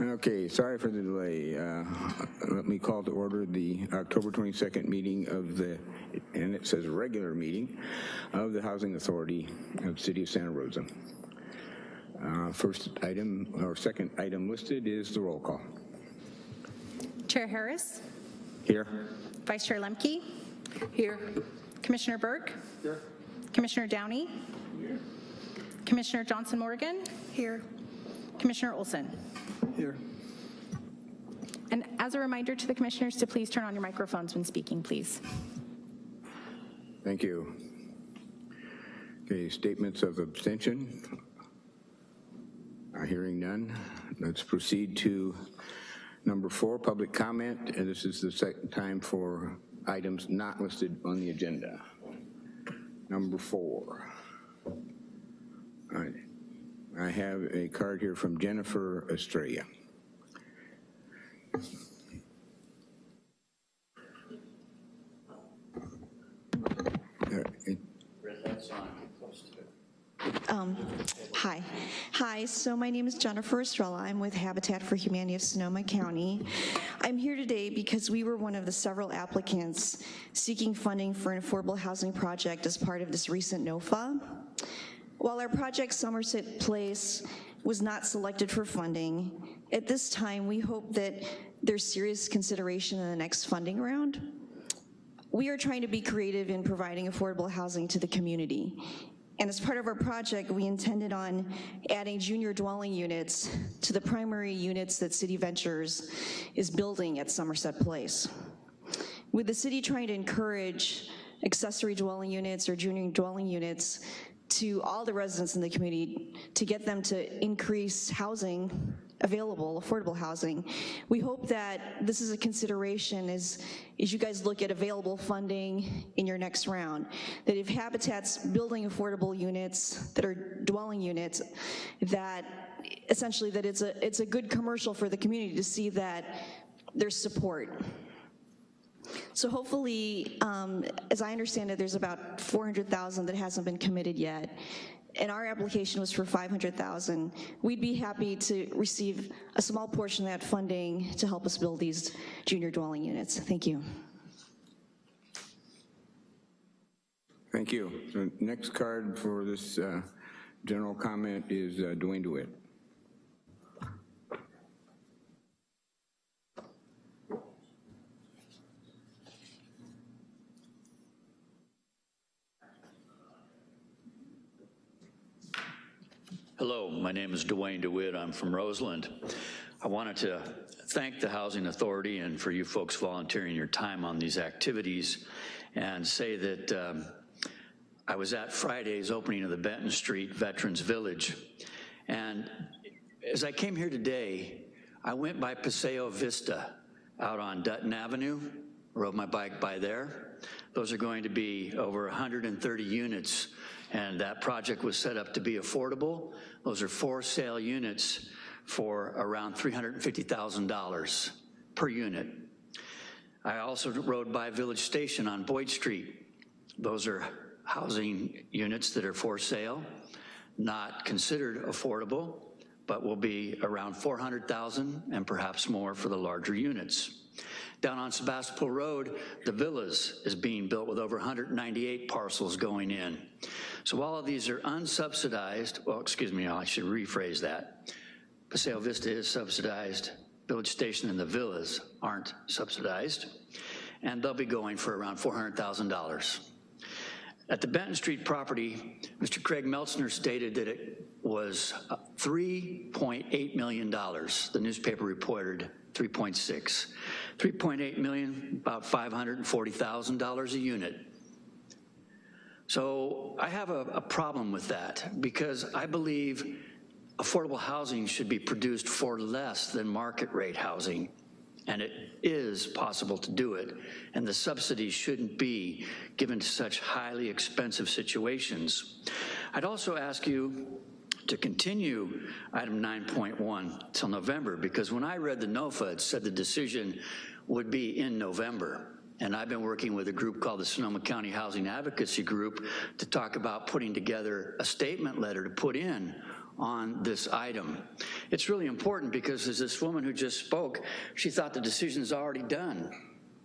Okay, sorry for the delay. Uh, Let me call to order the October 22nd meeting of the, and it says regular meeting, of the Housing Authority of the City of Santa Rosa. Uh, First item, or second item listed is the roll call. Chair Harris, Here? Vice Chair Lemke, Here. Commissioner Burke, Here. Commissioner Downey, Here. Commissioner Johnson Morgan, Here. Commissioner Olson. Here. And as a reminder to the commissioners to please turn on your microphones when speaking, please. Thank you. Okay, statements of abstention. Uh, Hearing none. Let's proceed to number four, public comment. And this is the second time for items not listed on the agenda. Number four. All right. I have a card here from Jennifer Estrella. Um, Hi. Hi, so my name is Jennifer Estrella. I'm with Habitat for Humanity of Sonoma County. I'm here today because we were one of the several applicants seeking funding for an affordable housing project as part of this recent NOFA. While our project Somerset Place was not selected for funding, at this time, we hope that there's serious consideration in the next funding round. We are trying to be creative in providing affordable housing to the community. And as part of our project, we intended on adding junior dwelling units to the primary units that City Ventures is building at Somerset Place. With the city trying to encourage accessory dwelling units or junior dwelling units to all the residents in the community to get them to increase housing available, affordable housing. We hope that this is a consideration as, as you guys look at available funding in your next round, that if Habitat's building affordable units that are dwelling units, that essentially that it's a, it's a good commercial for the community to see that there's support. So hopefully, um, as I understand it, there's about 400,000 that hasn't been committed yet. And our application was for 500,000. We'd be happy to receive a small portion of that funding to help us build these junior dwelling units. Thank you. Thank you. So next card for this uh, general comment is uh, Dwayne DeWitt. Hello, my name is Dwayne DeWitt. I'm from Roseland. I wanted to thank the Housing Authority and for you folks volunteering your time on these activities and say that um, I was at Friday's opening of the Benton Street Veterans Village. And as I came here today, I went by Paseo Vista out on Dutton Avenue, rode my bike by there. Those are going to be over 130 units, and that project was set up to be affordable. Those are for sale units for around $350,000 per unit. I also rode by Village Station on Boyd Street. Those are housing units that are for sale, not considered affordable, but will be around 400,000 and perhaps more for the larger units. Down on Sebastopol Road, the Villas is being built with over 198 parcels going in. So all of these are unsubsidized, well, excuse me, I should rephrase that. Paseo Vista is subsidized, Village Station and the Villas aren't subsidized, and they'll be going for around $400,000. At the Benton Street property, Mr. Craig Meltzner stated that it was uh, $3.8 million. The newspaper reported 3.6. 3.8 million, about $540,000 a unit. So I have a, a problem with that because I believe affordable housing should be produced for less than market rate housing. And it is possible to do it. And the subsidies shouldn't be given to such highly expensive situations. I'd also ask you to continue item 9.1 till November, because when I read the NOFA, it said the decision would be in November. And I've been working with a group called the Sonoma County Housing Advocacy Group to talk about putting together a statement letter to put in on this item. It's really important because as this woman who just spoke, she thought the decision's already done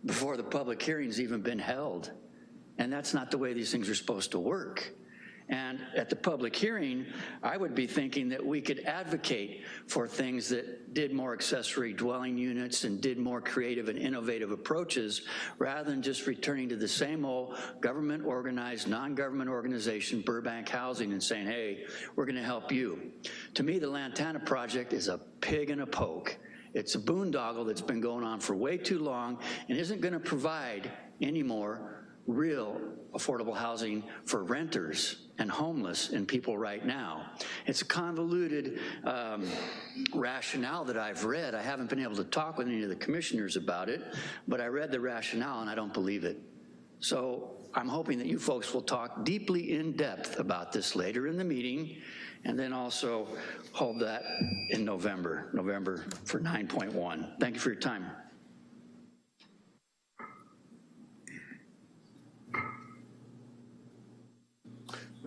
before the public hearing's even been held. And that's not the way these things are supposed to work. And at the public hearing, I would be thinking that we could advocate for things that did more accessory dwelling units and did more creative and innovative approaches rather than just returning to the same old government organized, non-government organization, Burbank Housing, and saying, hey, we're gonna help you. To me, the Lantana project is a pig in a poke. It's a boondoggle that's been going on for way too long and isn't gonna provide any more real affordable housing for renters and homeless and people right now. It's a convoluted um, rationale that I've read. I haven't been able to talk with any of the commissioners about it, but I read the rationale and I don't believe it. So I'm hoping that you folks will talk deeply in depth about this later in the meeting and then also hold that in November, November for 9.1. Thank you for your time.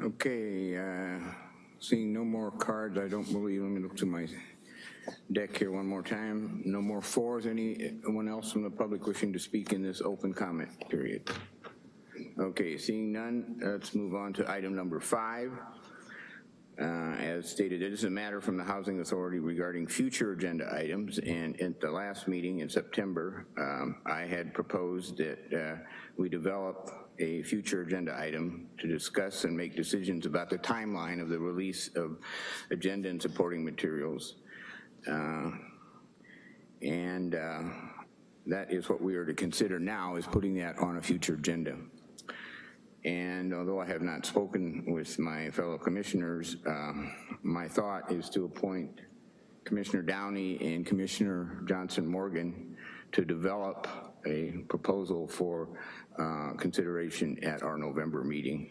Okay, uh, seeing no more cards, I don't believe, let me look to my deck here one more time. No more fours, anyone else from the public wishing to speak in this open comment period? Okay, seeing none, let's move on to item number five. Uh, As stated, it is a matter from the Housing Authority regarding future agenda items, and at the last meeting in September, um, I had proposed that uh, we develop a future agenda item to discuss and make decisions about the timeline of the release of agenda and supporting materials. Uh, And uh, that is what we are to consider now, is putting that on a future agenda. And although I have not spoken with my fellow commissioners, um, my thought is to appoint Commissioner Downey and Commissioner Johnson Morgan to develop a proposal for uh, consideration at our November meeting.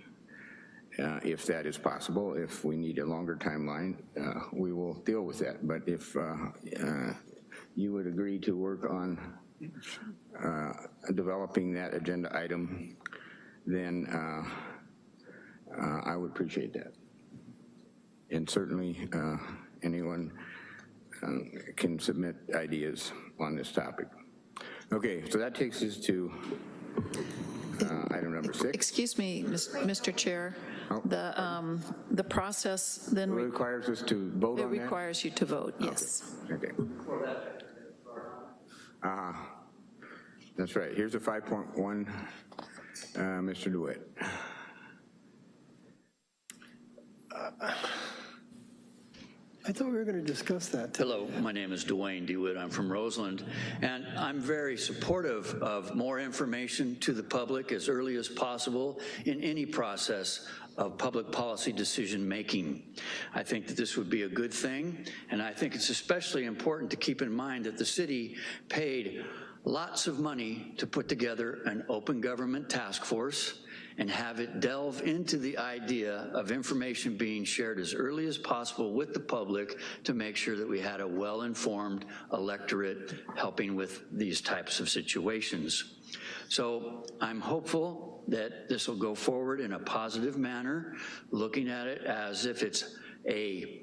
Uh, If that is possible, if we need a longer timeline, uh, we will deal with that. But if uh, uh, you would agree to work on developing that agenda item then I would appreciate that. And certainly, anyone um, can submit ideas on this topic. Okay, so that takes us to uh, item number six. Excuse me, Mr. Chair. Oh. The, um, the process then It requires us to vote it on that? requires you to vote, yes. Okay. Uh, That's right, here's a 5.1, uh, Mr. DeWitt. I thought we were going to discuss that. Hello, my name is Dwayne DeWitt. I'm from Roseland, and I'm very supportive of more information to the public as early as possible in any process of public policy decision-making. I think that this would be a good thing, and I think it's especially important to keep in mind that the city paid lots of money to put together an open government task force and have it delve into the idea of information being shared as early as possible with the public to make sure that we had a well-informed electorate helping with these types of situations. So I'm hopeful that this will go forward in a positive manner, looking at it as if it's a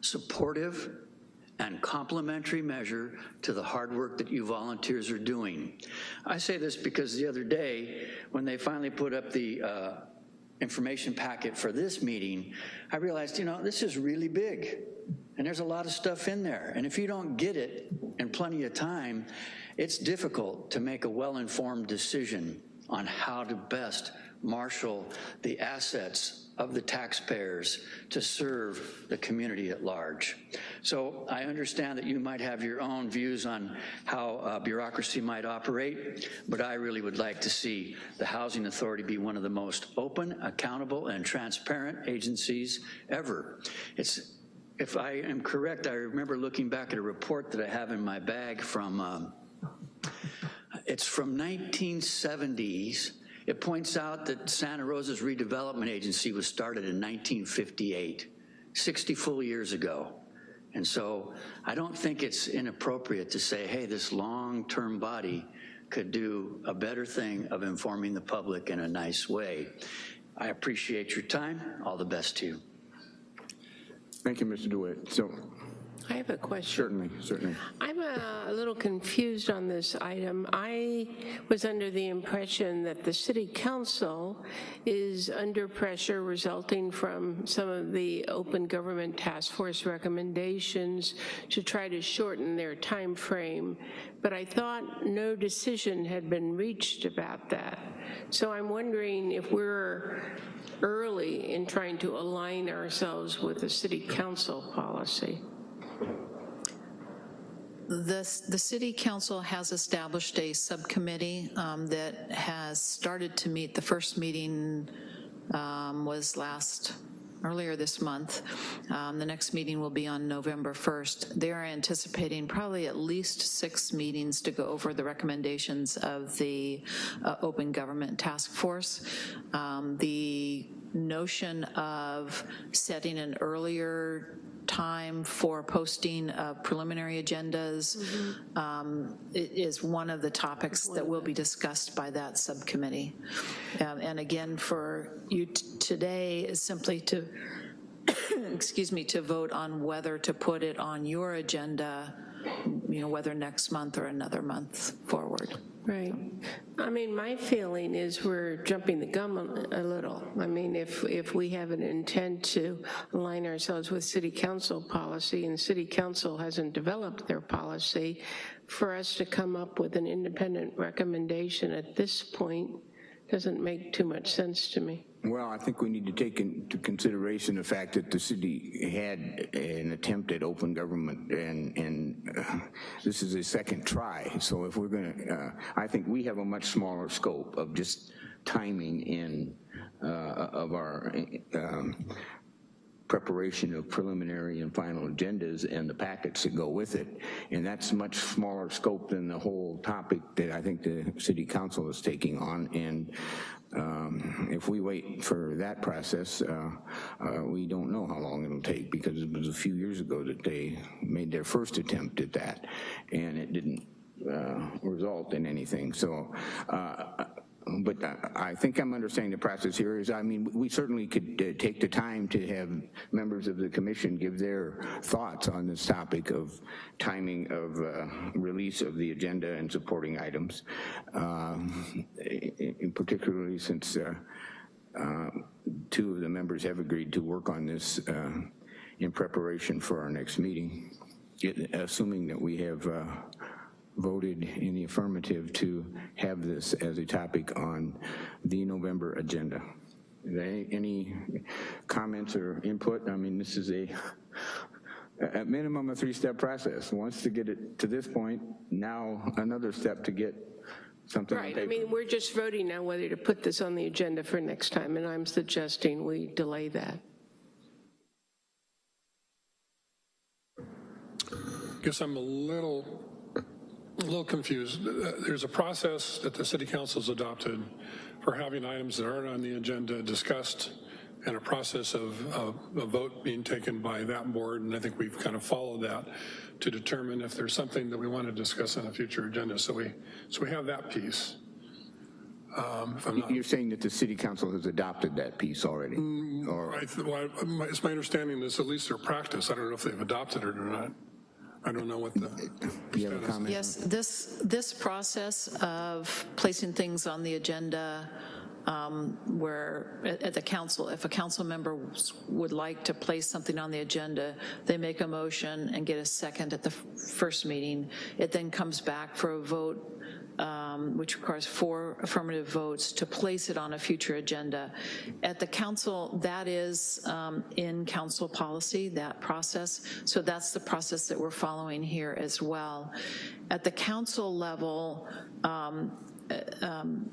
supportive and complementary measure to the hard work that you volunteers are doing. I say this because the other day, when they finally put up the uh, information packet for this meeting, I realized, you know, this is really big, and there's a lot of stuff in there. And if you don't get it in plenty of time, it's difficult to make a well-informed decision on how to best marshal the assets of the taxpayers to serve the community at large. So I understand that you might have your own views on how uh, bureaucracy might operate, but I really would like to see the Housing Authority be one of the most open, accountable, and transparent agencies ever. It's if I am correct, I remember looking back at a report that I have in my bag from, um, it's from 1970s. It points out that Santa Rosa's redevelopment agency was started in 1958, 60 full years ago. And so I don't think it's inappropriate to say, hey, this long-term body could do a better thing of informing the public in a nice way. I appreciate your time. All the best to you. Thank you, Mr. DeWitt. So I have a question. certainly, certainly. I'm a a little confused on this item. I was under the impression that the city council is under pressure resulting from some of the open government task force recommendations to try to shorten their time frame, but I thought no decision had been reached about that. So I'm wondering if we're early in trying to align ourselves with the city council policy. The, the city council has established a subcommittee um, that has started to meet. The first meeting um, was last, earlier this month. Um, The next meeting will be on November 1st. They're anticipating probably at least six meetings to go over the recommendations of the uh, Open Government Task Force. Um, The notion of setting an earlier time for posting of preliminary agendas um, is one of the topics that will be discussed by that subcommittee. Um, And again, for you t- today is simply to, excuse me, to vote on whether to put it on your agenda, you know, whether next month or another month forward. Right. I mean, my feeling is we're jumping the gun a a little. I mean, if, if we have an intent to align ourselves with city council policy and city council hasn't developed their policy, for us to come up with an independent recommendation at this point doesn't make too much sense to me. Well, I think we need to take into consideration the fact that the city had an attempt at open government, and, and uh, this is a second try. So if we're gonna, uh, I think we have a much smaller scope of just timing in, uh, of our um, preparation of preliminary and final agendas and the packets that go with it. And that's much smaller scope than the whole topic that I think the city council is taking on. And um, if we wait for that process, uh, uh, we don't know how long it'll take because it was a few years ago that they made their first attempt at that and it didn't uh, result in anything. So uh, but I- I think I'm understanding the process here is, I mean, we certainly could uh, take the time to have members of the commission give their thoughts on this topic of timing of uh, release of the agenda and supporting items, i- particularly since uh, uh, two of the members have agreed to work on this uh, in preparation for our next meeting, assuming that we have uh, voted in the affirmative to have this as a topic on the November agenda. Any any comments or input? I mean, this is a, at minimum, a three-step process. Once to get it to this point, now another step to get something on Right, I mean, we're just voting now whether to put this on the agenda for next time, and I'm suggesting we delay that. Guess I'm a little, a little confused. There's a process that the city council's adopted for having items that aren't on the agenda discussed and a process of, of a vote being taken by that board, and I think we've kind of followed that to determine if there's something that we want to discuss on a future agenda. So we, so we have that piece. Um, If I'm not You're saying that the city council has adopted that piece already? Or, I well, I- my- It's my understanding this, at least their practice. I don't know if they've adopted it or not. I don't know what the, do you have a comment? Yes, this, this process of placing things on the agenda um, where, at at the council, if a council member would like to place something on the agenda, they make a motion and get a second at the first meeting. It then comes back for a vote, um, which requires four affirmative votes to place it on a future agenda. At the council, that is um, in council policy, that process. So that's the process that we're following here as well. At the council level, um, uh, um,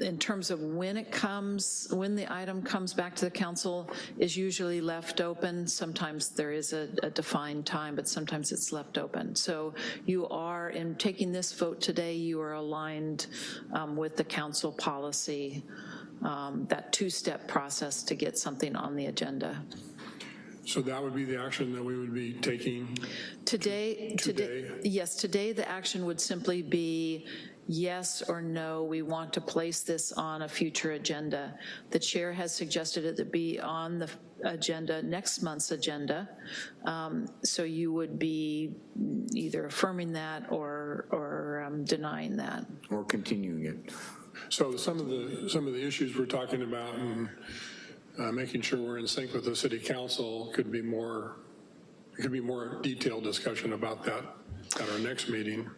in terms of when it comes, when the item comes back to the council is usually left open. Sometimes there is a, a defined time, but sometimes it's left open. So you are, in taking this vote today, you are aligned um, with the council policy, um, that two-step process to get something on the agenda. So that would be the action that we would be taking? Today, today, Today? yes, today the action would simply be yes or no, we want to place this on a future agenda. The chair has suggested it to be on the agenda, next month's agenda. Um, So you would be either affirming that or, or um, denying that. Or continuing it? So some of the, some of the issues we're talking about and uh, making sure we're in sync with the city council could be more, could be more detailed discussion about that at our next meeting.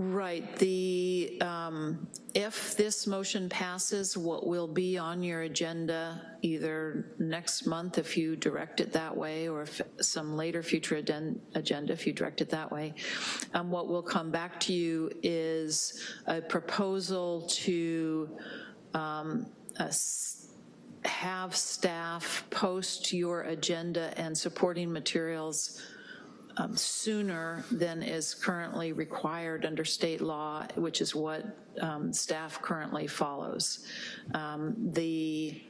Right, the, um, if this motion passes, what will be on your agenda either next month if you direct it that way, or if some later future agenda if you direct it that way, um, what will come back to you is a proposal to um, have staff post your agenda and supporting materials um, sooner than is currently required under state law, which is what um, staff currently follows. Um, The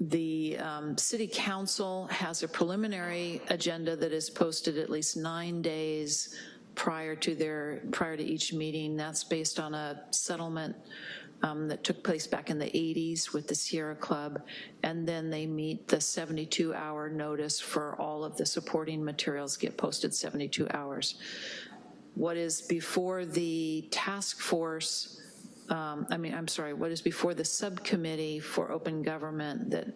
the um, city council has a preliminary agenda that is posted at least nine days prior to their, prior to each meeting. That's based on a settlement um, that took place back in the 80s with the Sierra Club. And then they meet the 72-hour notice for all of the supporting materials get posted 72 hours. What is before the task force um, I mean, I'm sorry, what is before the subcommittee for open government that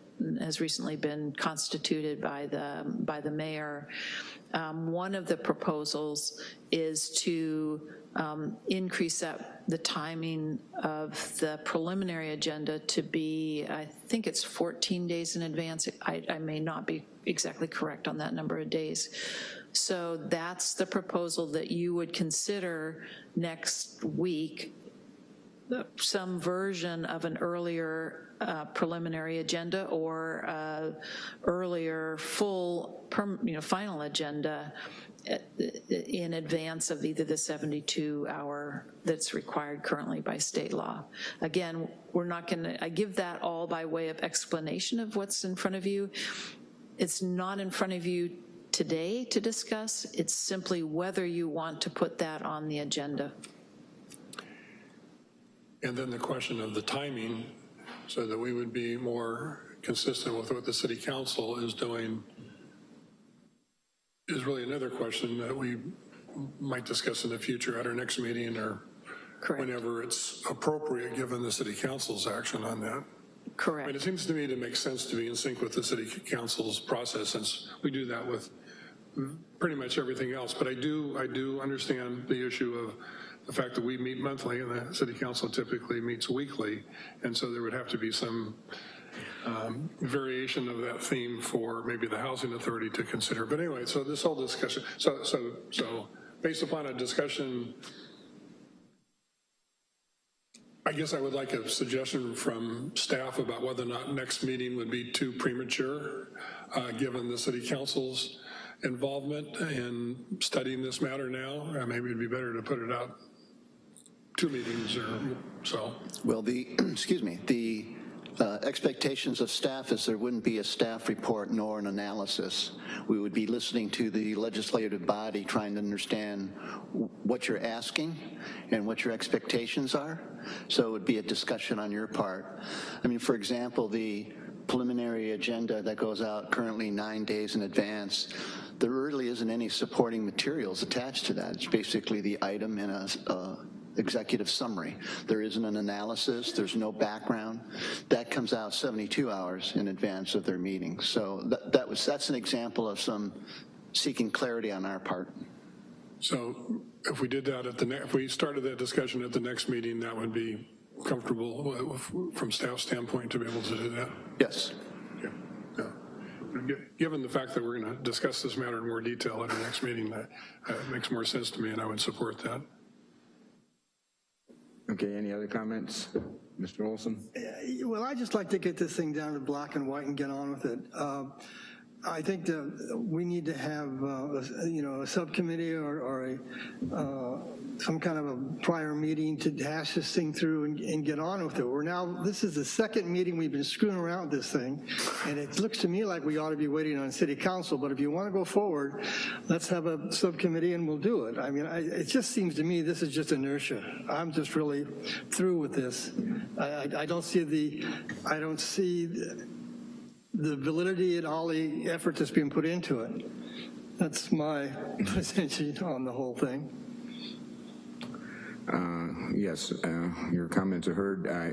has recently been constituted by the, by the mayor. Um, One of the proposals is to um, increase up the timing of the preliminary agenda to be, I think it's 14 days in advance. I, I may not be exactly correct on that number of days. So that's the proposal that you would consider next week some version of an earlier uh, preliminary agenda or uh, earlier full, you know, final agenda in advance of either the 72-hour that's required currently by state law. Again, we're not to, I give that all by way of explanation of what's in front of you. It's not in front of you today to discuss. It's simply whether you want to put that on the agenda. And then the question of the timing, so that we would be more consistent with what the city council is doing, is really another question that we might discuss in the future at our next meeting or Correct. whenever it's appropriate, given the city council's action on that. I mean, it seems to me to make sense to be in sync with the city council's process, since we do that with pretty much everything else. But I do, I do understand the issue of the fact that we meet monthly and the city council typically meets weekly. And so there would have to be some um, variation of that theme for maybe the housing authority to consider. But anyway, so this whole discussion, so, so, so based upon a discussion I guess I would like a suggestion from staff about whether or not next meeting would be too premature, uh, given the city council's involvement in studying this matter now. Uh, Maybe it'd be better to put it out two meetings or so. Well, the, excuse me, the uh, expectations of staff is there wouldn't be a staff report nor an analysis. We would be listening to the legislative body, trying to understand what you're asking and what your expectations are. So it would be a discussion on your part. I mean, for example, the preliminary agenda that goes out currently nine days in advance, there really isn't any supporting materials attached to that. It's basically the item in a, a executive summary. There isn't an analysis, there's no background. That comes out 72 hours in advance of their meeting. So that, that was, that's an example of some seeking clarity on our part. So if we did that at the, if we started that discussion at the next meeting, that would be comfortable from staff standpoint to be able to do that? Yes. Yeah, yeah. Given the fact that we're going to discuss this matter in more detail at our next meeting, that uh, makes more sense to me, and I would support that. Okay, any other comments? Mr. Olson? Well, I just like to get this thing down to black and white and get on with it. Uh, I think that we need to have, uh, you know, a subcommittee or, or a, uh, some kind of a prior meeting to hash this thing through and, and get on with it. We're now, this is the second meeting we've been screwing around with this thing, and it looks to me like we ought to be waiting on city council, but if you want to go forward, let's have a subcommittee and we'll do it. I mean, I, it just seems to me this is just inertia. I'm just really through with this. I, I, I don't see the, I don't see the validity and all the effort that's being put into it. That's my position on the whole thing. Uh, Yes, uh, your comments are heard. I,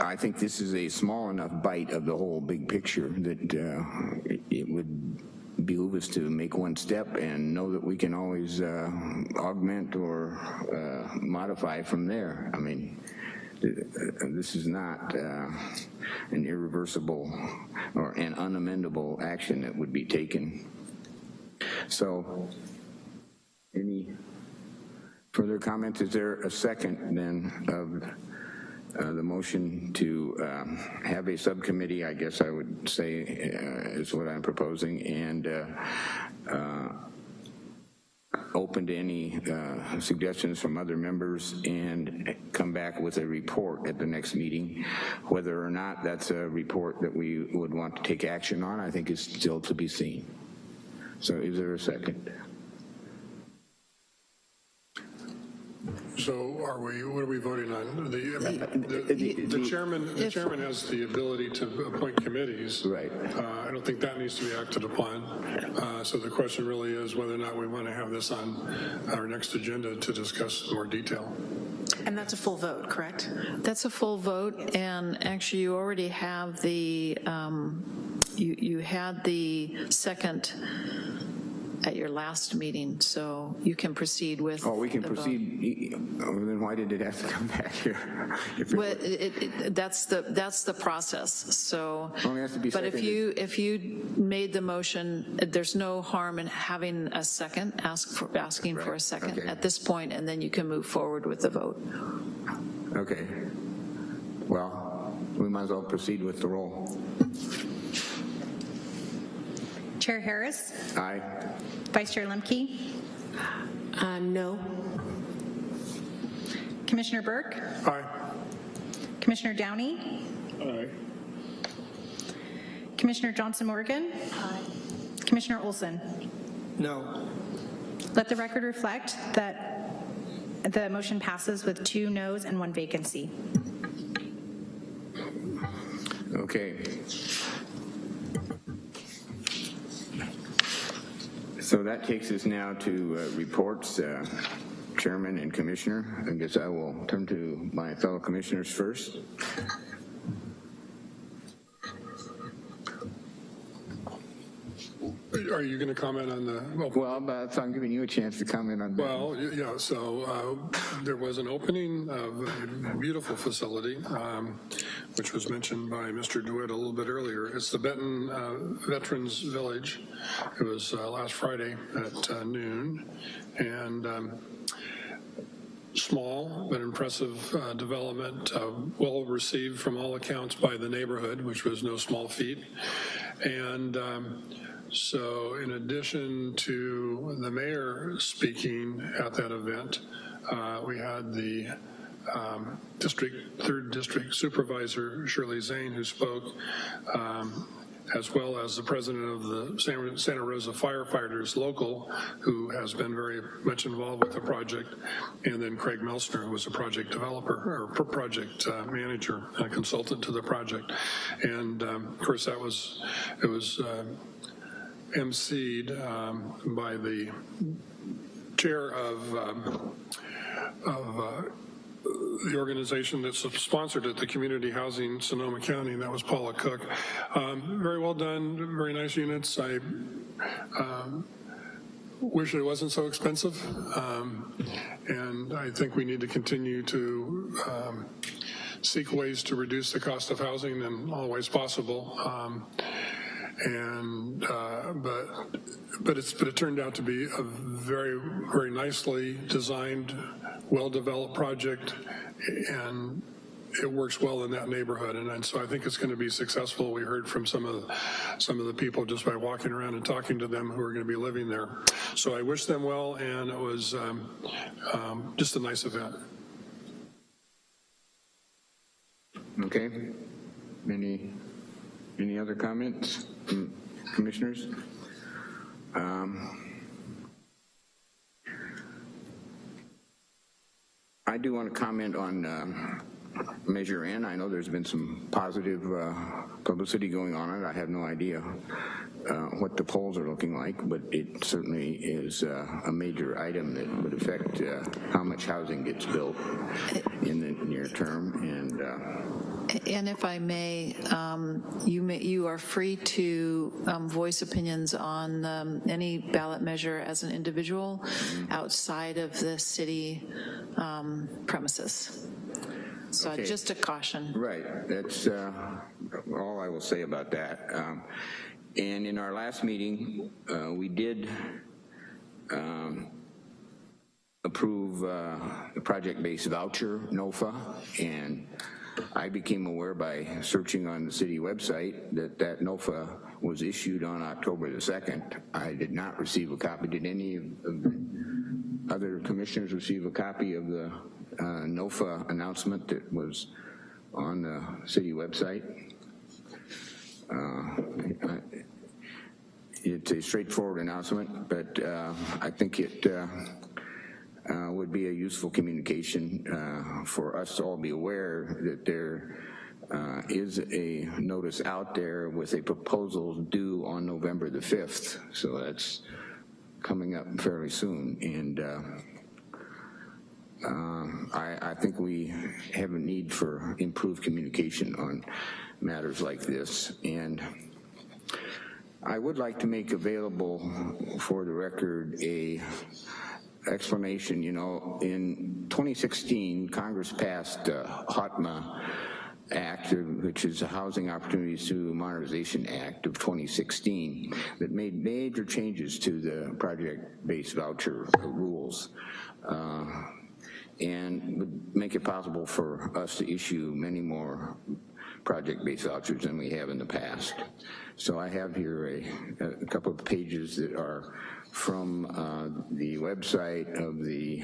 I think this is a small enough bite of the whole big picture that uh, it- would behoove us to make one step and know that we can always uh, augment or uh, modify from there. I mean, this is not uh, an irreversible or an unamendable action that would be taken. So, any Further comments? Is there a second then of uh, the motion to um, have a subcommittee, I guess I would say uh, is what I'm proposing, and uh, uh, open to any uh, suggestions from other members and come back with a report at the next meeting. Whether or not that's a report that we would want to take action on, I think is still to be seen. So is there a second? So are we, what are we voting on? The, I mean, the- the chairman, the chairman has the ability to appoint committees. Right. Uh, I don't think that needs to be acted upon. Uh, So the question really is whether or not we want to have this on our next agenda to discuss in more detail. And that's a full vote, correct? That's a full vote, and actually, you already have the, um, you you had the second at your last meeting, so you can proceed with. Oh, we can the proceed, oh, then why did it have to come back here? Well, it, it, that's the, that's the process, so. Only has to be But if you, if you made the motion, there's no harm in having a second, ask for, asking for a second okay. at this point, and then you can move forward with the vote. Okay. Well, we might as well proceed with the roll. Chair Harris, Aye. Vice Chair Lemke, Uh, no. Commissioner Burke, Aye. Commissioner Downey, Aye. Commissioner Johnson Morgan, Aye. Commissioner Olson. No. Let the record reflect that the motion passes with two noes and one vacancy. Okay. So that takes us now to uh, reports, uh, Chairman and Commissioner. I guess I will turn to my fellow commissioners first. Are you going to comment on the, well, Well, but I'm giving you a chance to comment on that. Well, y- yeah, so uh, there was an opening of a beautiful facility, um, which was mentioned by Mr. DeWitt a little bit earlier. It's the Benton uh, Veterans Village. It was uh, last Friday at uh, noon, and um, small but impressive uh, development, uh, well received from all accounts by the neighborhood, which was no small feat. And um, so in addition to the mayor speaking at that event, uh, we had the um, district, third district supervisor Shirley Zane who spoke, um, as well as the president of the Santa Rosa firefighters local, who has been very much involved with the project, and then Craig Melsner, who was a project developer or project uh, manager, a consultant to the project. And um, of course, that was, it was uh, emceed um, by the chair of, um, of uh, the organization that sponsored it, the Community Housing Sonoma County, and that was Paula Cook. Um, Very well done, very nice units. I um, wish it wasn't so expensive. Um, And I think we need to continue to um, seek ways to reduce the cost of housing in all ways possible. And uh, but but it's but it turned out to be a very very nicely designed, well developed project, and it works well in that neighborhood, and, and so I think it's going to be successful. We heard from some of, the- some of the people just by walking around and talking to them who are going to be living there. So I wish them well, and it was um, um, just a nice event. Okay. Any, any other comments, commissioners? Um, I do want to comment on uh, Measure N. I know there's been some positive uh, publicity going on it. I have no idea uh, what the polls are looking like, but it certainly is uh, a major item that would affect uh, how much housing gets built in the near term, and uh, And if I may, um, you may, you are free to um, voice opinions on um, any ballot measure as an individual outside of the city um, premises. So Okay. just a caution. Right, that's uh, all I will say about that. Um, And in our last meeting, uh, we did um, approve uh, the project-based voucher, NOFA, and I became aware by searching on the city website that that NOFA was issued on October the 2nd. I did not receive a copy. Did any of the other commissioners receive a copy of the uh, NOFA announcement that was on the city website? Uh, It's a straightforward announcement, but uh, I think it uh, uh, would be a useful communication uh, for us to all be aware that there uh, is a notice out there with a proposal due on November the 5th. So that's coming up fairly soon. And uh, um, I, I think we have a need for improved communication on matters like this. And I would like to make available for the record a explanation, you know, in 2016, Congress passed uh, HOTMA Act, which is the Housing Opportunities Through Modernization Act of 2016, that made major changes to the project-based voucher rules. Uh, and would make it possible for us to issue many more project-based vouchers than we have in the past. So I have here a, a couple of pages that are from uh, the website of the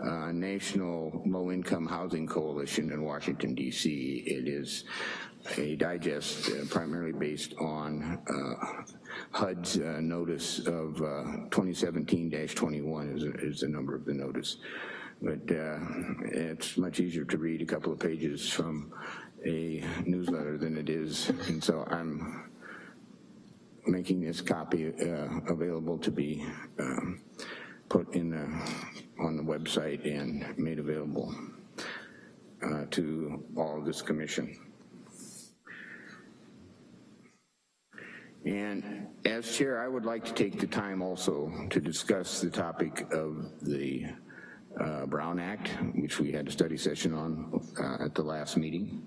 uh, National Low Income Housing Coalition in Washington, D.C. It is a digest uh, primarily based on uh, HUD's uh, notice of uh, 2017-21 is, is the number of the notice. But uh, it's much easier to read a couple of pages from a newsletter than it is, and so I'm making this copy uh, available to be um, put in the, on the website and made available uh, to all of this commission. And as chair, I would like to take the time also to discuss the topic of the uh, Brown Act, which we had a study session on uh, at the last meeting.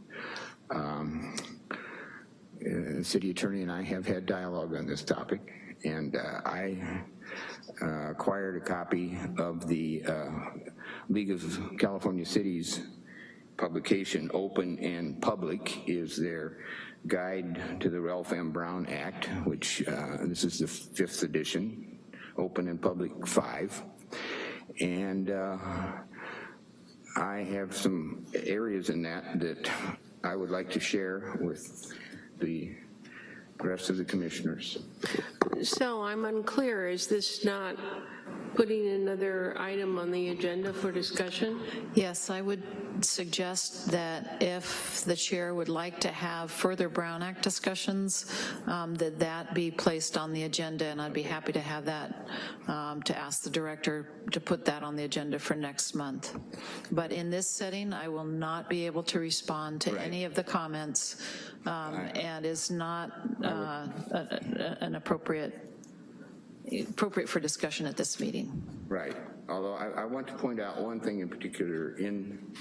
Um, uh, city attorney and I have had dialogue on this topic, and uh, I uh, acquired a copy of the uh, League of California Cities publication, Open and Public, is their guide to the Ralph M. Brown Act, which this is the fifth edition, Open and Public 5. And uh, I have some areas in that that I would like to share with the rest of the commissioners. So I'm unclear, is this not putting another item on the agenda for discussion? Yes, I would suggest that if the chair would like to have further Brown Act discussions, um, that that be placed on the agenda, and I'd be happy to have that, um, to ask the director to put that on the agenda for next month. But in this setting, I will not be able to respond to any of the comments, um, and is not uh, a- a- an appropriate, appropriate for discussion at this meeting. Right, although I, I want to point out one thing in particular in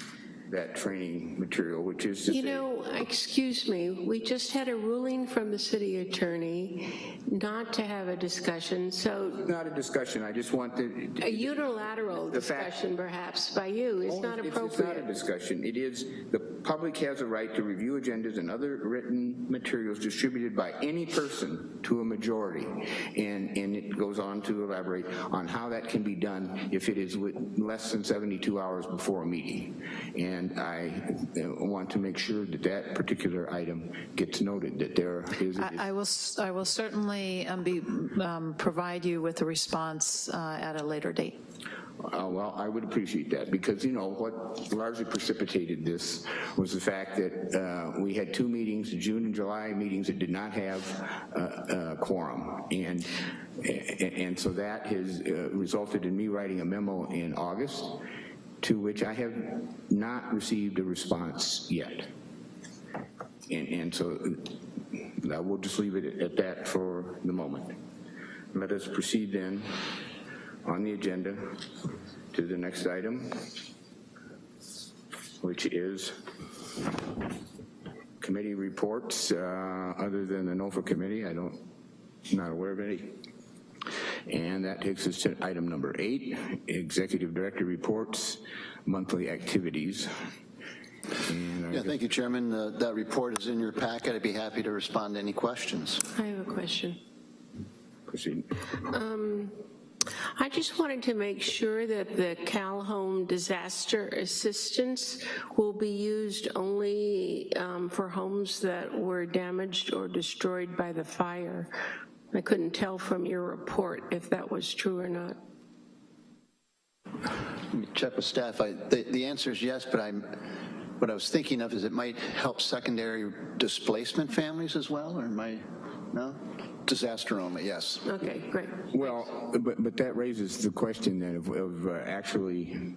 that training material, which is You know, excuse me, we just had a ruling from the city attorney not to have a discussion, so Not a discussion, I just want to. a unilateral The fact- discussion perhaps by you is not It's- It's not a appropriate. discussion, it is the public has a right to review agendas and other written materials distributed by any person to a majority. And, and it goes on to elaborate on how that can be done if it is with less than 72 hours before a meeting. And I uh, want to make sure that that particular item gets noted, that there is. I I will, I will certainly um, be, um, provide you with a response uh, at a later date. Uh, Well, I would appreciate that, because, you know, what largely precipitated this was the fact that uh, we had two meetings, June and July meetings that did not have uh, uh, quorum. And, and and so that has uh, resulted in me writing a memo in August, to which I have not received a response yet. And, and so I will just leave it at that for the moment. Let us proceed then on the agenda to the next item, which is committee reports, uh, other than the NOFA committee, I don't, not aware of any. And that takes us to item number eight, executive director reports, monthly activities. Yeah, thank you, Chairman. Uh, That report is in your packet. I'd be happy to respond to any questions. I have a question. proceed. I just wanted to make sure that the CalHOME Disaster Assistance will be used only um, for homes that were damaged or destroyed by the fire. I couldn't tell from your report if that was true or not. Let me Check with staff. I- The the answer is yes, but I'm, what I was thinking of is it might help secondary displacement families as well, or am I, no? Disaster only, yes. Okay, great. Well, but, but that raises the question then of, of uh, actually,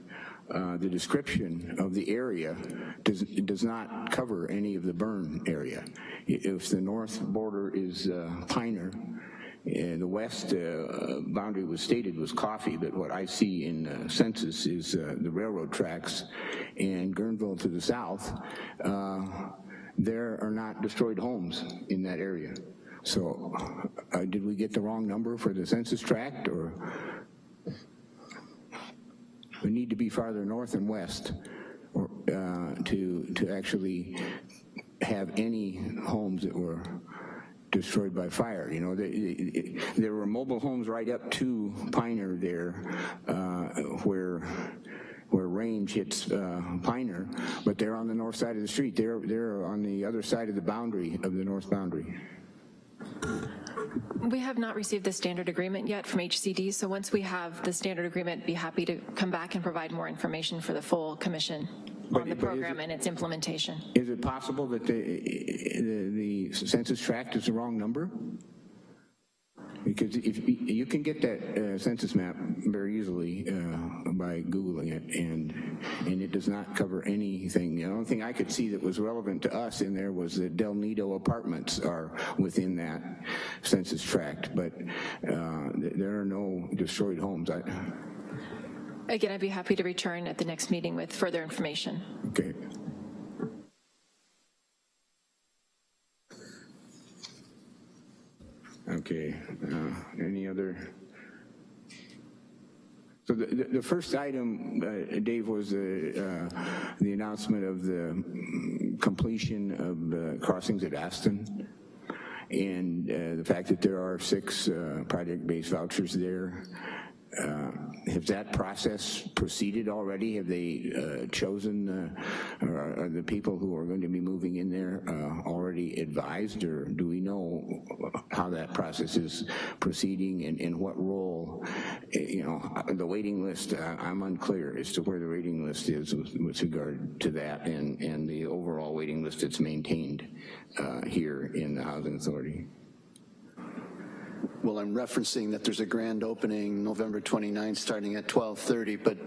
uh, the description of the area does, does not cover any of the burn area. If the north border is uh, Piner, and the west uh, boundary was stated was Coffey, but what I see in the census is uh, the railroad tracks, and Guerneville to the south, uh, there are not destroyed homes in that area. So uh, did we get the wrong number for the census tract, or? We need to be farther north and west or, uh, to, to actually have any homes that were destroyed by fire. You know, they- there were mobile homes right up to Piner there uh, where where range hits uh, Piner, but they're on the north side of the street. They're, they're on the other side of the boundary, of the north boundary. We have not received the standard agreement yet from HCD, so once we have the standard agreement, be happy to come back and provide more information for the full commission But- on the program it- and its implementation. Is it possible that the, the, the census tract is the wrong number? Because if, you can get that uh, census map very easily uh, by Googling it, and, and it does not cover anything. The only thing I could see that was relevant to us in there was that Del Nido apartments are within that census tract, but uh, there are no destroyed homes. I, Again, I'd be happy to return at the next meeting with further information. okay. Okay, uh, any other? So the, the the first item, uh, Dave, was the, uh, the announcement of the completion of the crossings at Aston and uh, the fact that there are six uh, project-based vouchers there. Uh, Has that process proceeded already? Have they uh, chosen, uh, or are the people who are going to be moving in there uh, already advised, or do we know how that process is proceeding and, and what role, eh, you know, the waiting list, uh, I'm unclear as to where the waiting list is with, with regard to that and, and the overall waiting list that's maintained uh, here in the Housing Authority. Well, I'm referencing that there's a grand opening November 29th, starting at 12:30, but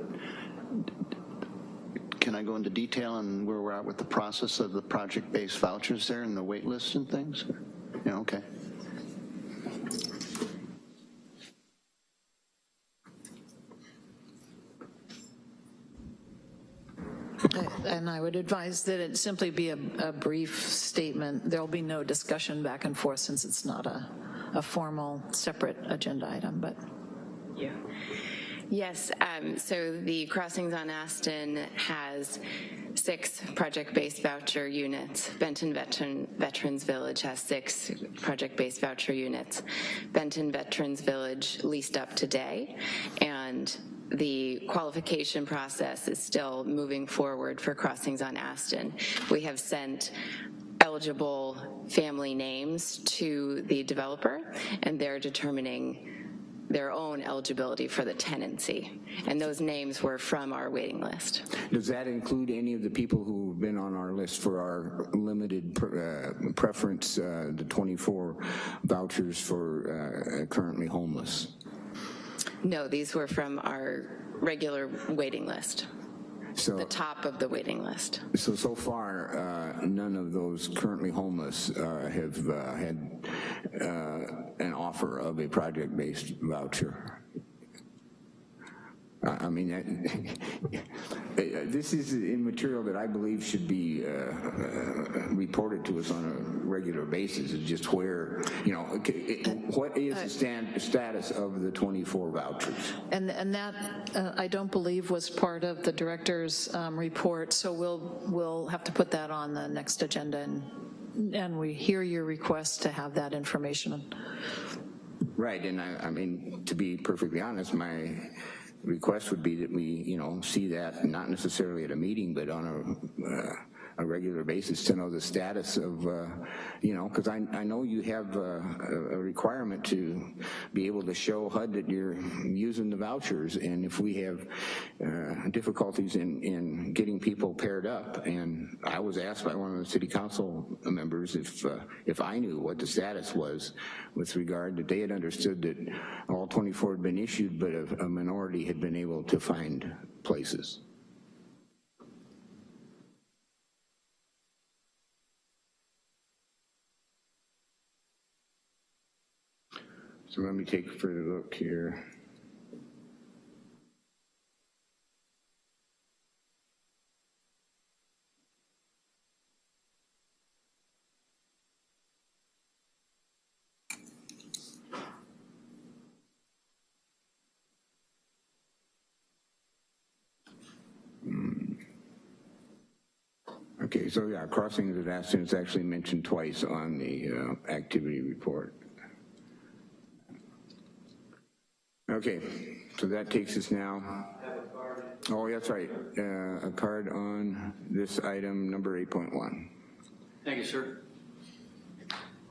can I go into detail on where we're at with the process of the project-based vouchers there and the wait list and things? Yeah, okay. And I would advise that it simply be a, a brief statement. There'll be no discussion back and forth since it's not a, a formal, separate agenda item, but. Yeah. Yes, um, so the Crossings on Aston has six project-based voucher units. Benton Veteran, Veterans Village has six project-based voucher units. Benton Veterans Village leased up today, and the qualification process is still moving forward for Crossings on Aston. We have sent eligible family names to the developer, and they're determining their own eligibility for the tenancy. And those names were from our waiting list. Does that include any of the people who've been on our list for our limited uh, preference, uh, the 24 vouchers for uh, currently homeless? No, these were from our regular waiting list, So, the top of the waiting list. so, so far, uh, none of those currently homeless uh, have uh, had uh, an offer of a project-based voucher. I I mean, that- this is in material that I believe should be uh, uh, reported to us on a regular basis, is just where, you know, okay, what is the stan- status of the 24 vouchers? And, and that, uh, I don't believe was part of the director's um, report, so we'll, we'll have to put that on the next agenda, and, and we hear your request to have that information. Right, and I, I mean, to be perfectly honest, my request would be that we, you know, see that, not necessarily at a meeting, but on a, uh, a regular basis to know the status of, uh, you know, because I, I know you have uh, a, a requirement to be able to show HUD that you're using the vouchers, and if we have uh, difficulties in, in getting people paired up, and I was asked by one of the city council members if, uh, if I knew what the status was with regard that they had understood that all 24 had been issued, but a, a minority had been able to find places. So let me take a further look here. Hmm. Okay, so yeah, crossings of Aston is actually mentioned twice on the uh, activity report. Okay, so that takes us now. Oh, that's right, uh, a card on this item, number 8.1. Thank you, sir.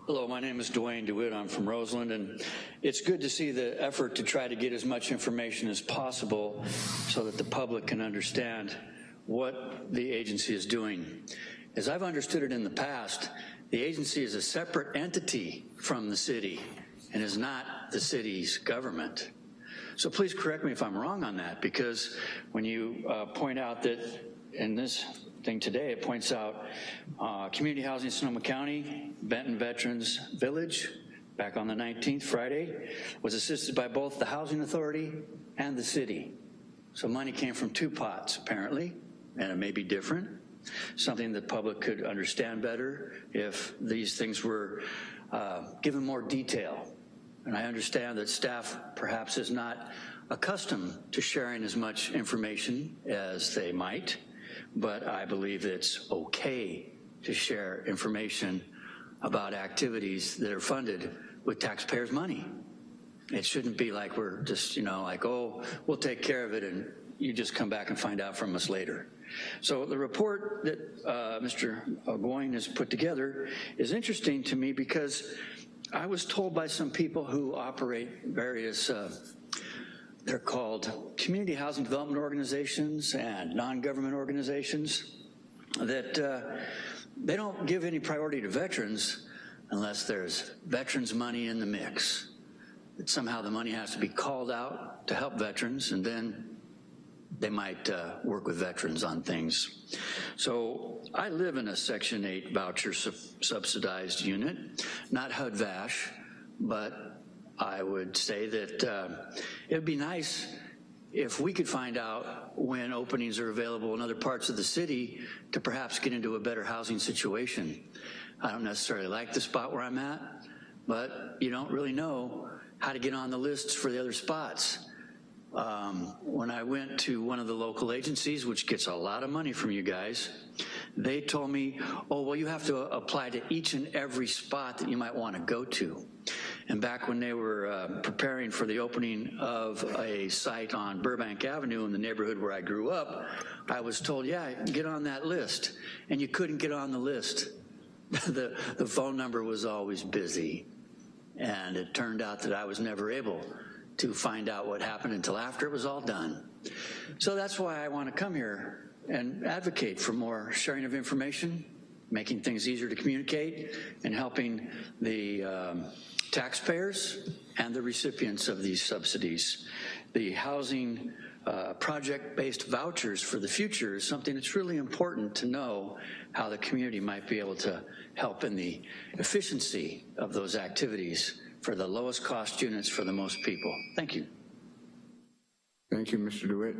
Hello, my name is Dwayne DeWitt. I'm from Roseland, and it's good to see the effort to try to get as much information as possible so that the public can understand what the agency is doing. As I've understood it in the past, the agency is a separate entity from the city and is not the city's government. So please correct me if I'm wrong on that, because when you uh, point out that in this thing today, it points out uh, community housing in Sonoma County, Benton Veterans Village, back on the 19th, Friday, was assisted by both the Housing Authority and the city. So money came from two pots, apparently, and it may be different. Something the public could understand better if these things were uh, given more detail. And I understand that staff perhaps is not accustomed to sharing as much information as they might, but I believe it's okay to share information about activities that are funded with taxpayers' money. It shouldn't be like we're just, you know, like, oh, we'll take care of it and you just come back and find out from us later. So the report that uh, Mr. Goyne has put together is interesting to me because I was told by some people who operate various, uh, they're called community housing development organizations and non-government organizations, that uh, they don't give any priority to veterans unless there's veterans money in the mix. That somehow the money has to be called out to help veterans and then they might uh, work with veterans on things. So I live in a Section 8 voucher sub subsidized unit, not HUD-VASH, but I would say that uh, it would be nice if we could find out when openings are available in other parts of the city to perhaps get into a better housing situation. I don't necessarily like the spot where I'm at, but you don't really know how to get on the lists for the other spots. Um, When I went to one of the local agencies, which gets a lot of money from you guys, they told me, oh, well, you have to apply to each and every spot that you might want to go to. And back when they were uh, preparing for the opening of a site on Burbank Avenue in the neighborhood where I grew up, I was told, yeah, get on that list. And you couldn't get on the list. the, the phone number was always busy. And it turned out that I was never able to find out what happened until after it was all done. So that's why I want to come here and advocate for more sharing of information, making things easier to communicate, and helping the um, taxpayers and the recipients of these subsidies. The housing uh, project-based vouchers for the future is something that's really important to know how the community might be able to help in the efficiency of those activities for the lowest cost units for the most people. Thank you. Thank you, Mr. DeWitt.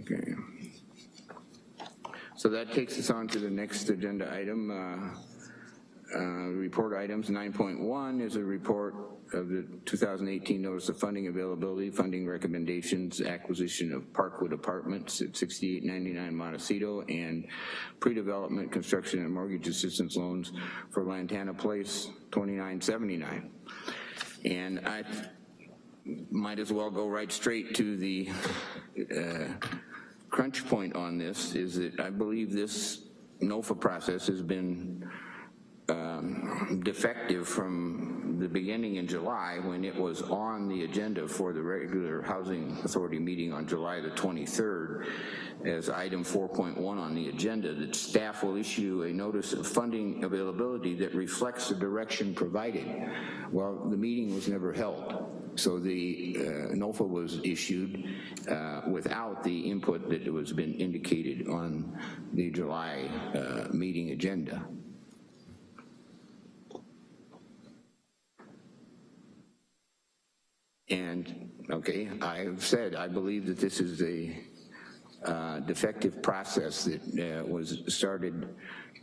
Okay. So that takes us on to the next agenda item. Uh, uh, Report items, 9.1 is a report of the 2018 Notice of Funding Availability, Funding Recommendations, Acquisition of Parkwood Apartments at 6899 Montecito, and Pre-Development Construction and Mortgage Assistance Loans for Lantana Place 2979. And I might as well go right straight to the uh, crunch point on this, is that I believe this NOFA process has been um, defective from the beginning in July when it was on the agenda for the regular Housing Authority meeting on July the 23rd as item 4.1 on the agenda that staff will issue a notice of funding availability that reflects the direction provided. Well, the meeting was never held. So the uh, NOFA was issued uh, without the input that was been indicated on the July uh, meeting agenda. And, okay, I've said I believe that this is a uh, defective process that uh, was started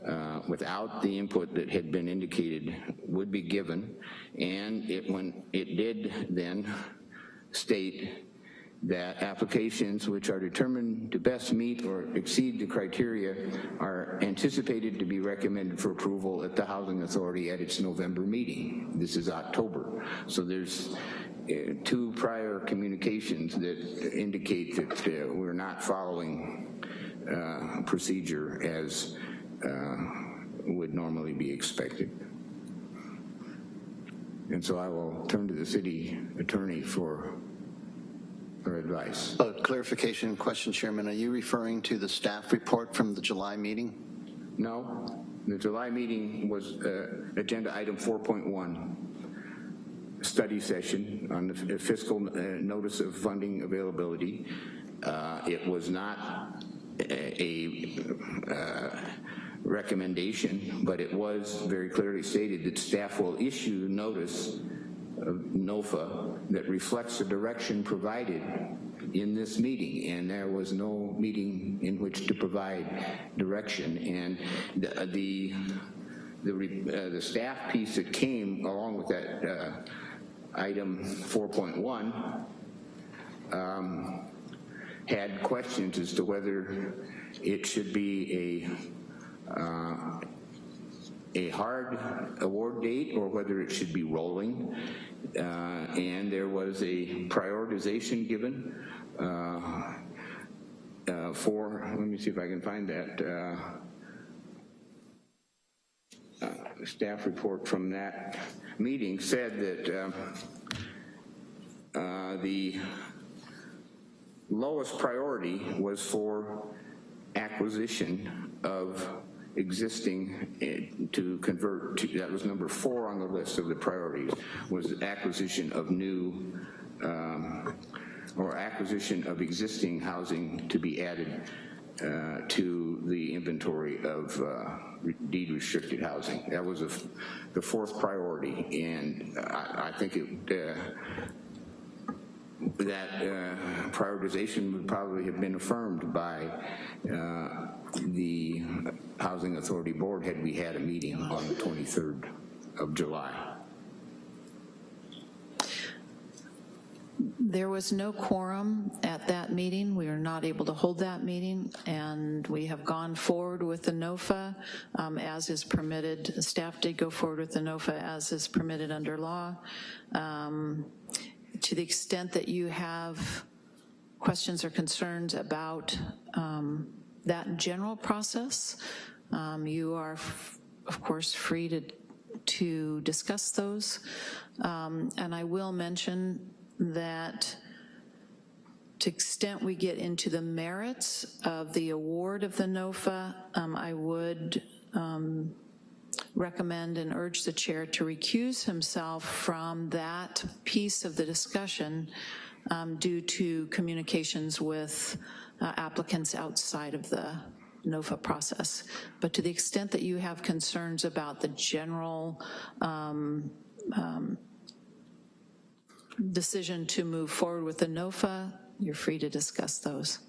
uh, without the input that had been indicated would be given, and it when it did then state that applications which are determined to best meet or exceed the criteria are anticipated to be recommended for approval at the Housing Authority at its November meeting. This is October. So there's two prior communications that indicate that uh, we're not following uh, procedure as uh, would normally be expected. And so I will turn to the city attorney for her advice. A clarification question, Chairman. Are you referring to the staff report from the July meeting? No, the July meeting was uh, agenda item 4.1, study session on the fiscal uh, notice of funding availability. Uh, it was not a, a uh, recommendation, but it was very clearly stated that staff will issue notice of NOFA that reflects the direction provided in this meeting, and there was no meeting in which to provide direction. And the the the, uh, the staff piece that came along with that uh, item 4.1 um, had questions as to whether it should be a uh, a hard award date or whether it should be rolling. Uh, and there was a prioritization given uh, uh, for, let me see if I can find that, uh, uh, staff report from that meeting said that um, uh, the lowest priority was for acquisition of existing eh, to convert to, that was number four on the list of the priorities, was acquisition of new um, or acquisition of existing housing to be added uh, to the inventory of uh, deed restricted housing. That was a, the fourth priority, and I, I think it, uh, that uh, prioritization would probably have been affirmed by uh, the Housing Authority Board had we had a meeting on the 23rd of July. There was no quorum at that meeting. We were not able to hold that meeting, and we have gone forward with the NOFA um, as is permitted. Staff did go forward with the NOFA as is permitted under law. Um, To the extent that you have questions or concerns about um, that general process, um, you are, of course, free to, to discuss those. Um, And I will mention that to extent we get into the merits of the award of the NOFA, um, I would um, recommend and urge the chair to recuse himself from that piece of the discussion um, due to communications with uh, applicants outside of the NOFA process. But to the extent that you have concerns about the general um, um, decision to move forward with the NOFA, you're free to discuss those.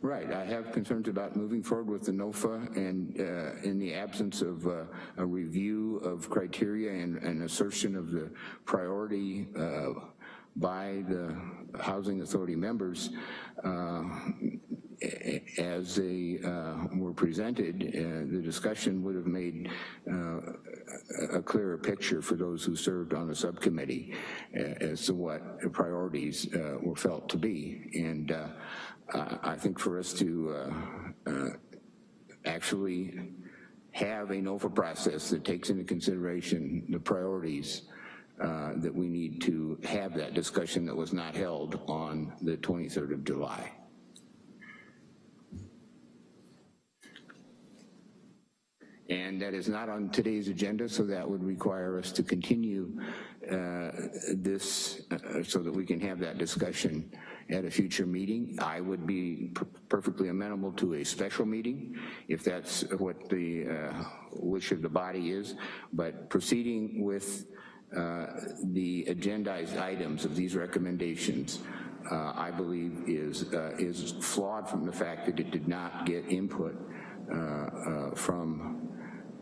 Right, I have concerns about moving forward with the NOFA and uh, in the absence of uh, a review of criteria and an assertion of the priority uh, by the Housing Authority members, uh, as they uh, were presented, uh, the discussion would have made uh, a clearer picture for those who served on the subcommittee uh, as to what priorities uh, were felt to be. And I think for us to actually have a NOFA process that takes into consideration the priorities uh, that we need to have that discussion that was not held on the 23rd of July. And that is not on today's agenda, so that would require us to continue uh, this uh, so that we can have that discussion at a future meeting. I would be per- perfectly amenable to a special meeting if that's what the uh, wish of the body is, but proceeding with uh, the agendized items of these recommendations, uh, I believe is, uh, is flawed from the fact that it did not get input from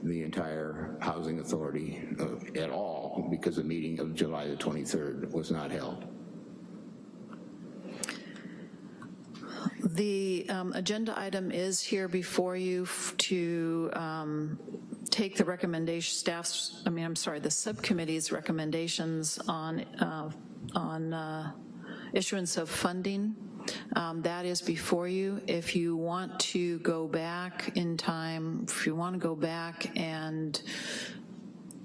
the entire housing authority uh, at all because the meeting of July the 23rd was not held. The um, agenda item is here before you to um, take the recommendation, staff's, I mean, I'm sorry, the subcommittee's recommendations on, uh, on uh, issuance of funding. Um, That is before you. If you want to go back in time, if you want to go back and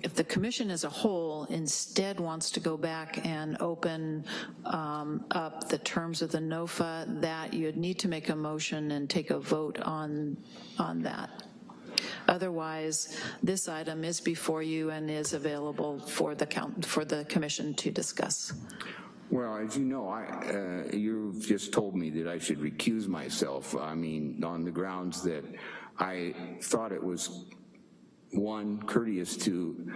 if the commission as a whole instead wants to go back and open um, up the terms of the NOFA, that you'd need to make a motion and take a vote on, on that. Otherwise, this item is before you and is available for the count, for the commission to discuss. Well, as you know, I, uh, you've just told me that I should recuse myself. I mean, on the grounds that I thought it was, one, courteous to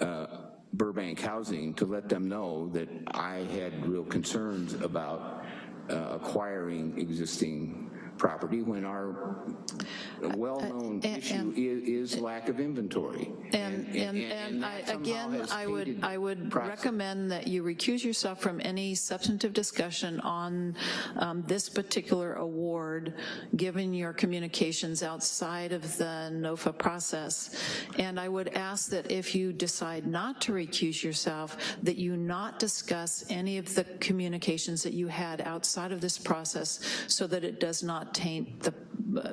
uh, Burbank Housing to let them know that I had real concerns about uh, acquiring existing property when our well-known and- issue is, is lack of inventory. And, and, and I, again, I would, I would process. recommend that you recuse yourself from any substantive discussion on um, this particular award, given your communications outside of the NOFA process. And I would ask that if you decide not to recuse yourself, that you not discuss any of the communications that you had outside of this process so that it does not taint the,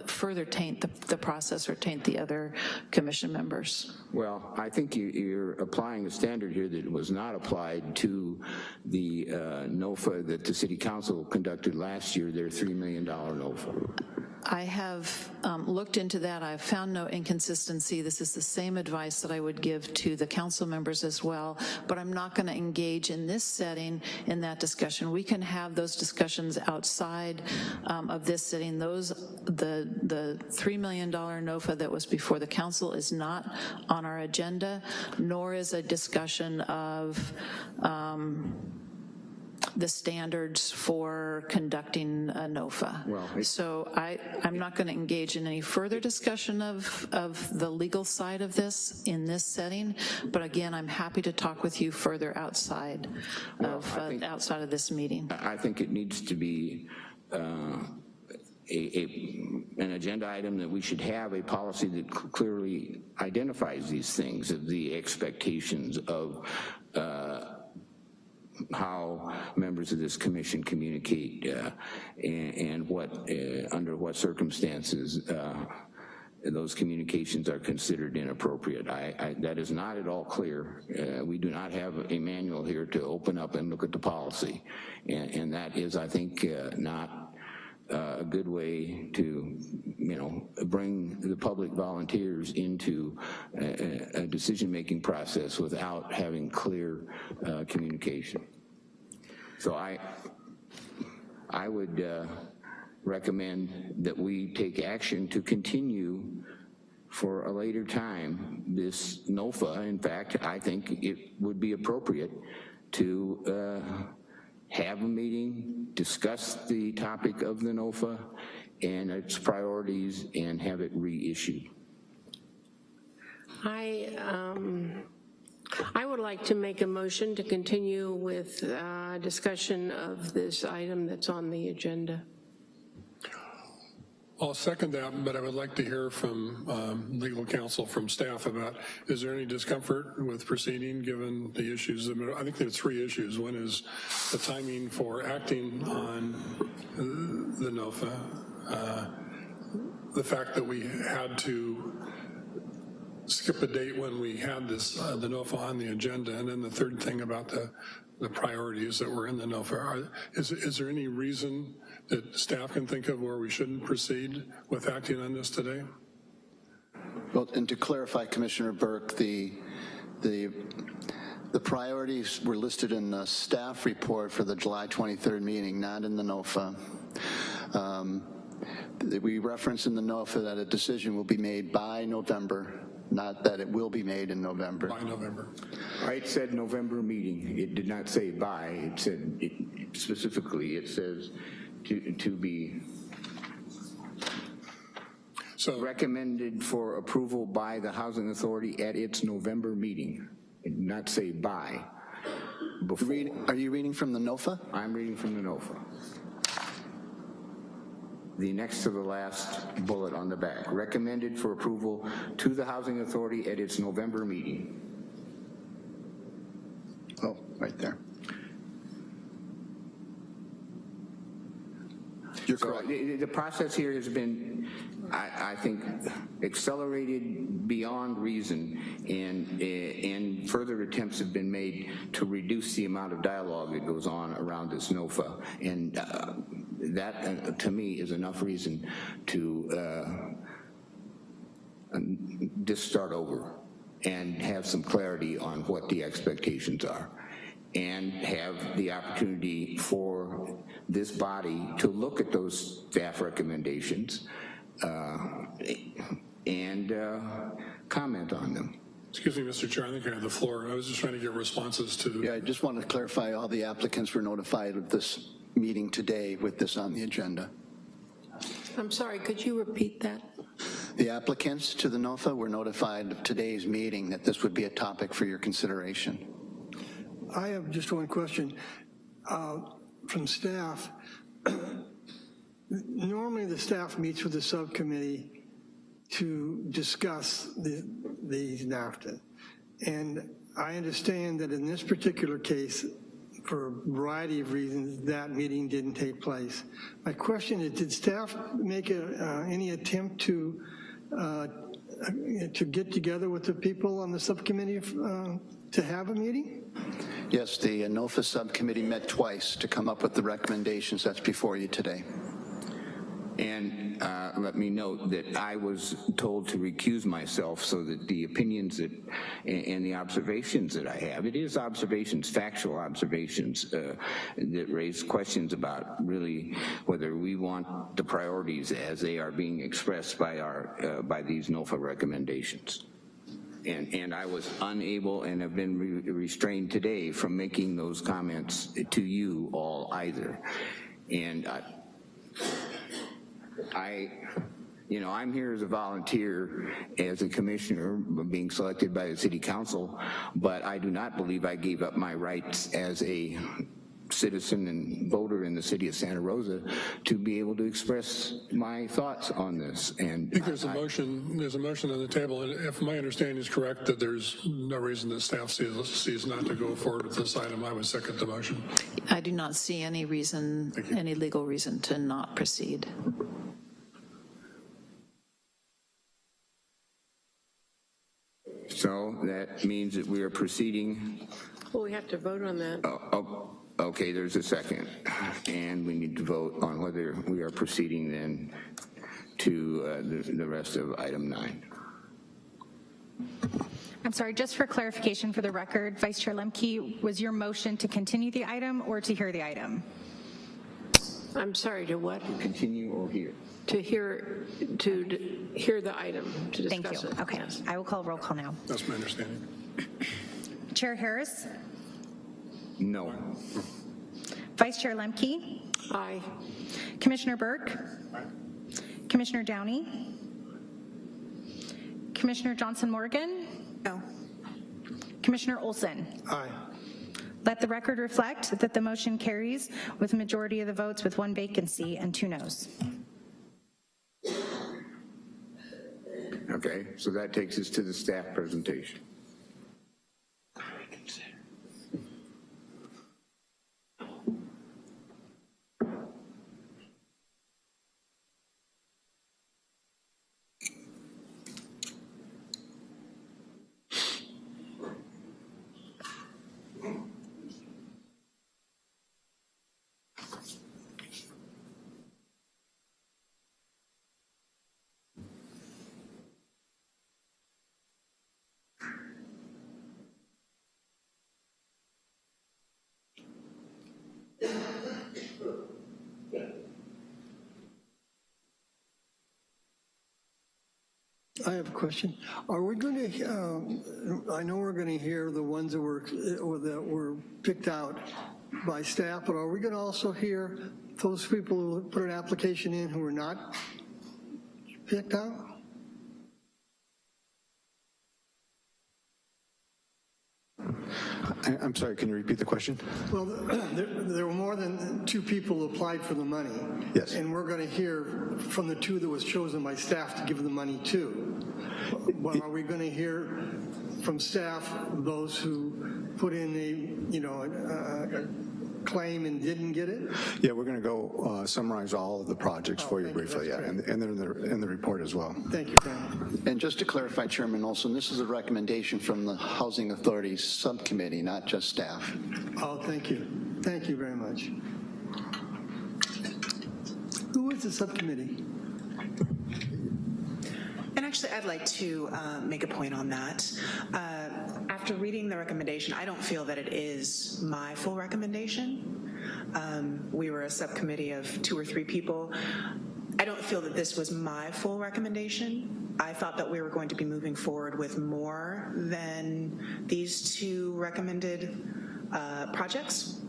further taint the, the process or taint the other commission members. Well, I think you- you're applying a standard here that was not applied to the uh, NOFA that the city council conducted last year, their $3 million NOFA. I have um, looked into that. I've found no inconsistency. This is the same advice that I would give to the council members as well, but I'm not going to engage in this setting in that discussion. We can have those discussions outside um, of this setting. Those, the, the $3 million NOFA that was before the council is not on our agenda, nor is a discussion of um, the standards for conducting a NOFA. Well, So I, I'm not going to engage in any further discussion of, of the legal side of this in this setting, but again, I'm happy to talk with you further outside of, I think- uh, outside of this meeting. I think it needs to be uh, a, a, an agenda item that we should have a policy that clearly identifies these things, of the expectations of uh, how members of this commission communicate uh, and, and what, uh, under what circumstances uh, those communications are considered inappropriate. I, I, that is not at all clear. Uh, we do not have a manual here to open up and look at the policy. And, and that is, I think, uh, not uh, a good way to, you know, bring the public volunteers into a, a- decision-making process without having clear uh, communication. So I, I would uh, recommend that we take action to continue for a later time this NOFA. In fact, I think it would be appropriate to uh, have a meeting, discuss the topic of the NOFA and its priorities, and have it reissued. I, um, I would like to make a motion to continue with uh, discussion of this item that's on the agenda. I'll second that, but I would like to hear from um, legal counsel, from staff about, is there any discomfort with proceeding given the issues? I think there's three issues. One is the timing for acting on uh, the NOFA, uh, the fact that we had to skip a date when we had this, uh, the NOFA on the agenda, and then the third thing about the, the priorities that were in the NOFA. Are, is, is there any reason that staff can think of where we shouldn't proceed with acting on this today? Well, and to clarify, Commissioner Burke, the, the, the priorities were listed in the staff report for the July 23rd meeting, not in the NOFA. Um, We reference in the NOFA that a decision will be made by November, not that it will be made in November. By November. It said November meeting. It did not say by. It said, it- specifically, it says to, to be So, recommended for approval by the Housing Authority at its November meeting. Not say by. Read- Are you reading from the NOFA? I'm reading from the NOFA. The next to the last bullet on the back, recommended for approval to the Housing Authority at its November meeting. Oh, right there. You're So correct. the, the process here has been, I, I think, accelerated beyond reason, and, eh, and further attempts have been made to reduce the amount of dialogue that goes on around this NOFA. And uh, that, uh, to me, is enough reason to uh, just start over and have some clarity on what the expectations are and have the opportunity for this body to look at those staff recommendations uh, and uh, comment on them. excuse me, Mr. Chair, I think I have the floor. I was just trying to get responses to, Yeah, I just want to clarify, all the applicants were notified of this meeting today with this on the agenda. I'm sorry, could you repeat that? The applicants to the NOFA were notified of today's meeting that this would be a topic for your consideration. I have just one question. Uh, From staff, normally the staff meets with the subcommittee to discuss the, the NOFA. And I understand that in this particular case, for a variety of reasons, that meeting didn't take place. My question is, did staff make a, uh, any attempt to, uh, to get together with the people on the subcommittee uh, to have a meeting? Yes, the NOFA subcommittee met twice to come up with the recommendations that's before you today. And uh, let me note that I was told to recuse myself so that the opinions that, and and the observations that I have, it is observations, factual observations uh, that raise questions about really whether we want the priorities as they are being expressed by our, uh, by these NOFA recommendations. And, and I was unable and have been re- restrained today from making those comments to you all either. And I, I, you know, I'm here as a volunteer, as a commissioner, being selected by the city council, but I do not believe I gave up my rights as a citizen and voter in the city of Santa Rosa to be able to express my thoughts on this. And I think there's a motion, there's a motion on the table, and if my understanding is correct, that there's no reason that staff sees, sees not to go forward with this item, I would second the motion. I do not see any reason, any legal reason to not proceed. so that means that we are proceeding Well, we have to vote on that. Oh, oh, Okay, there's a second. And we need to vote on whether we are proceeding then to uh, the the rest of item nine. I'm sorry, just for clarification for the record, Vice Chair Lemke, was your motion to continue the item or to hear the item? I'm sorry, to what? Continue or here? To hear, to d- hear the item, to discuss it. Thank you. it. Okay, Yes. I will call roll call now. That's my understanding. Chair Harris, No. Vice Chair Lemke, Aye. Commissioner Burke, Aye. Commissioner Downey, Commissioner Johnson Morgan, No. Commissioner Olson. Aye. Let the record reflect that the motion carries with a majority of the votes with one vacancy and two noes. Okay, so that takes us to the staff presentation. I have a question. Are we going to, um, I know we're going to hear the ones that were, or that were picked out by staff, but are we going to also hear those people who put an application in who were not picked out? I'm sorry, can you repeat the question? Well, there, there were more than two people who applied for the money. Yes. And we're going to hear from the two that was chosen by staff to give the money to. But are we going to hear from staff those who put in a, you know, a, a claim and didn't get it? Yeah, we're going to go uh, summarize all of the projects for you thank you. briefly, yeah, and and they're in the, in the report as well. Thank you, Frank. And just to clarify, Chairman Olson, this is a recommendation from the Housing Authority Subcommittee, not just staff. Oh, thank you. Thank you very much. Who is the subcommittee? And actually, I'd like to uh, make a point on that. Uh, After reading the recommendation, I don't feel that it is my full recommendation. Um, We were a subcommittee of two or three people. I don't feel that this was my full recommendation. I thought that we were going to be moving forward with more than these two recommended uh, projects.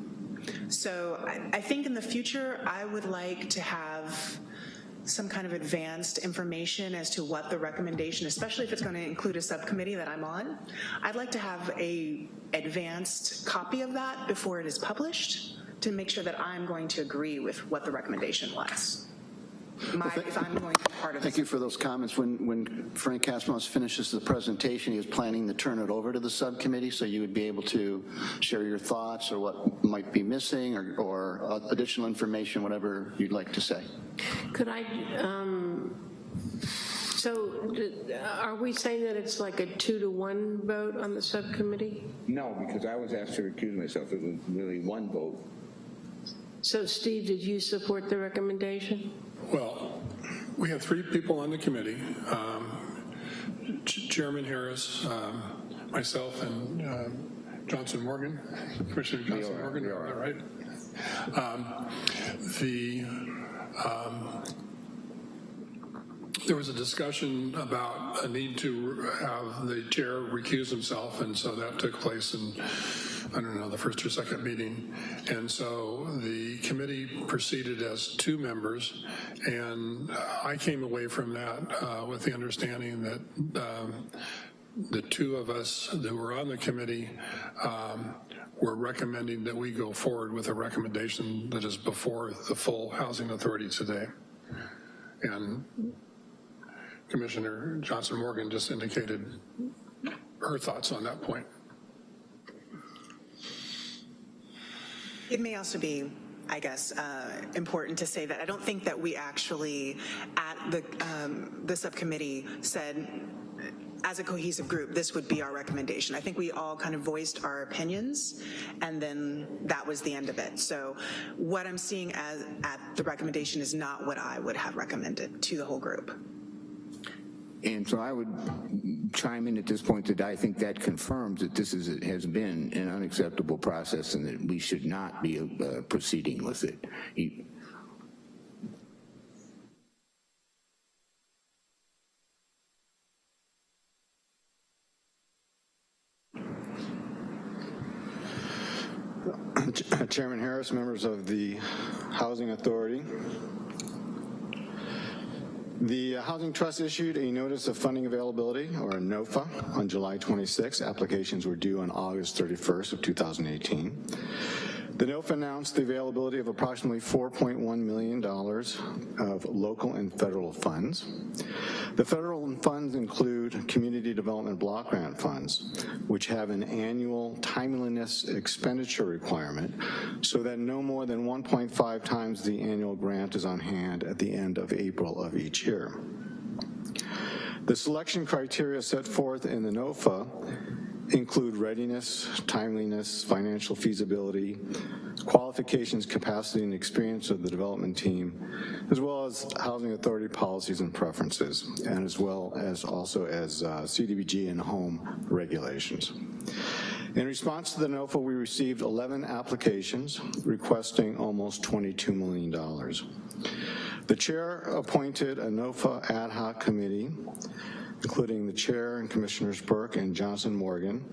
So I, I think in the future, I would like to have some kind of advanced information as to what the recommendation, especially if it's going to include a subcommittee that I'm on. I'd like to have a advanced copy of that before it is published to make sure that I'm going to agree with what the recommendation was. My, if I'm going to be part of Thank this. you for those comments. When, when Frank Kasimov finishes the presentation, he was planning to turn it over to the subcommittee, so you would be able to share your thoughts or what might be missing or, or additional information, whatever you'd like to say. Could I, um, so are we saying that it's like a two to one vote on the subcommittee? No, because I was asked to recuse myself. It was really one vote. So Steve, did you support the recommendation? Well, we have three people on the committee, um, Chairman Harris, um, myself, and um, Johnson Morgan, Commissioner Johnson Morgan, is that right? Um, The, um, there was a discussion about a need to have the chair recuse himself, and so that took place in, I don't know, the first or second meeting. And so the committee proceeded as two members, and I came away from that uh, with the understanding that um, the two of us that were on the committee um, were recommending that we go forward with a recommendation that is before the full Housing Authority today. And Commissioner Johnson Morgan just indicated her thoughts on that point. It may also be, I guess, uh, important to say that I don't think that we actually, at the, um, the subcommittee, said as a cohesive group, this would be our recommendation. I think we all kind of voiced our opinions, and then that was the end of it. So what I'm seeing as at the recommendation is not what I would have recommended to the whole group. And so I would chime in at this point that I think that confirms that this is, has been an unacceptable process and that we should not be uh, proceeding with it. He- Chairman Harris, members of the Housing Authority. The uh, Housing Trust issued a Notice of Funding Availability, or a NOFA, on July 26. Applications were due on August 31st of 2018. The NOFA announced the availability of approximately $4.1 million of local and federal funds. The federal funds include community development block grant funds, which have an annual timeliness expenditure requirement so that no more than 1.5 times the annual grant is on hand at the end of April of each year. The selection criteria set forth in the NOFA include readiness, timeliness, financial feasibility, qualifications, capacity, and experience of the development team, as well as housing authority policies and preferences, and as well as also as uh, CDBG and home regulations. In response to the NOFA, we received 11 applications requesting almost $22 million. The chair appointed a NOFA ad hoc committee including the chair and Commissioners Burke and Johnson Morgan,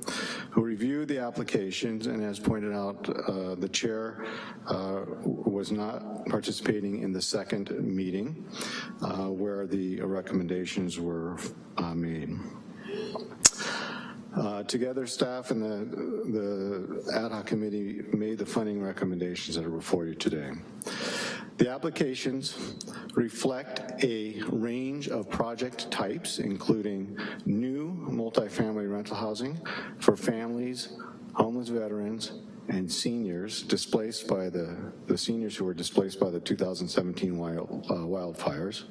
who reviewed the applications and as pointed out, uh, the chair uh, was not participating in the second meeting uh, where the recommendations were uh, made. Uh, together, staff and the, the ad hoc committee made the funding recommendations that are before you today. The applications reflect a range of project types, including new multifamily rental housing for families, homeless veterans, and seniors displaced by the, the seniors who were displaced by the 2017 wild, uh, wildfires,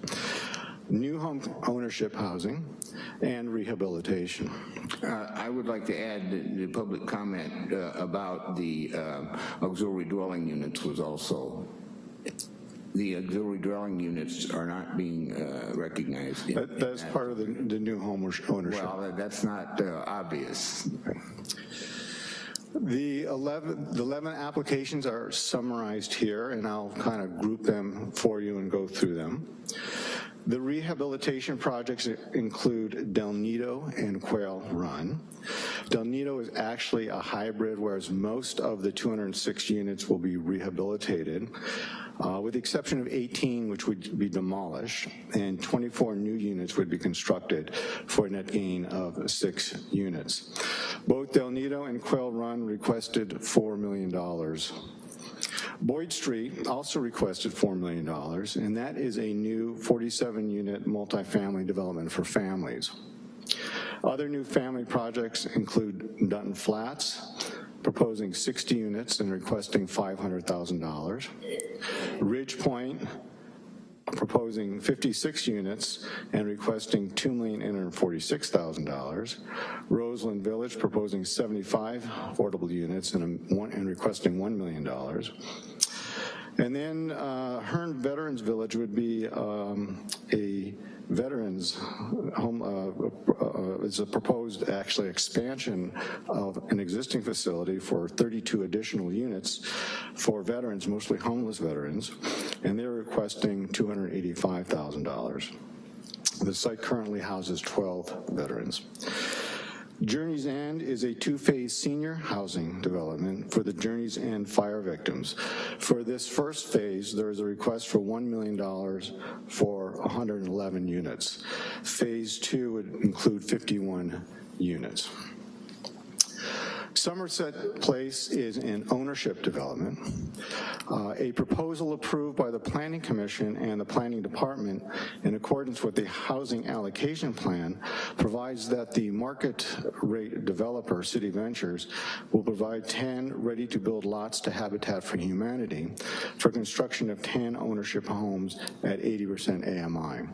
new home ownership housing, and rehabilitation. Uh, I would like to add the public comment uh, about the uh, auxiliary dwelling units was also the auxiliary dwelling units are not being uh, recognized. in- That, that's in part of the, the new home ownership. Well, that's not uh, obvious. The 11, the 11 applications are summarized here, and I'll kind of group them for you and go through them. The rehabilitation projects include Del Nido and Quail Run. Del Nido is actually a hybrid, whereas most of the 206 units will be rehabilitated, uh, with the exception of 18, which would be demolished, and 24 new units would be constructed for a net gain of six units. Both Del Nido and Quail Run requested $4 million Boyd Street also requested $4 million, and that is a new 47-unit multifamily development for families. Other new family projects include Dutton Flats, proposing 60 units and requesting $500,000. Ridge Point, proposing 56 units and requesting $2,846,000. Roseland Village proposing 75 affordable units and, one, and requesting $1 million. And then uh, Hearn Veterans Village would be um, a veterans home, uh, uh, is a proposed actually expansion of an existing facility for 32 additional units for veterans, mostly homeless veterans, and they're requesting $285,000. The site currently houses 12 veterans. Journey's End is a two-phase senior housing development for the Journey's End fire victims. For this first phase, there is a request for $1 million for 111 units. Phase two would include 51 units. Somerset Place is an ownership development. Uh, a proposal approved by the Planning Commission and the Planning Department in accordance with the Housing Allocation Plan provides that the market rate developer, City Ventures, will provide 10 ready-to-build lots to Habitat for Humanity for construction of 10 ownership homes at 80% AMI.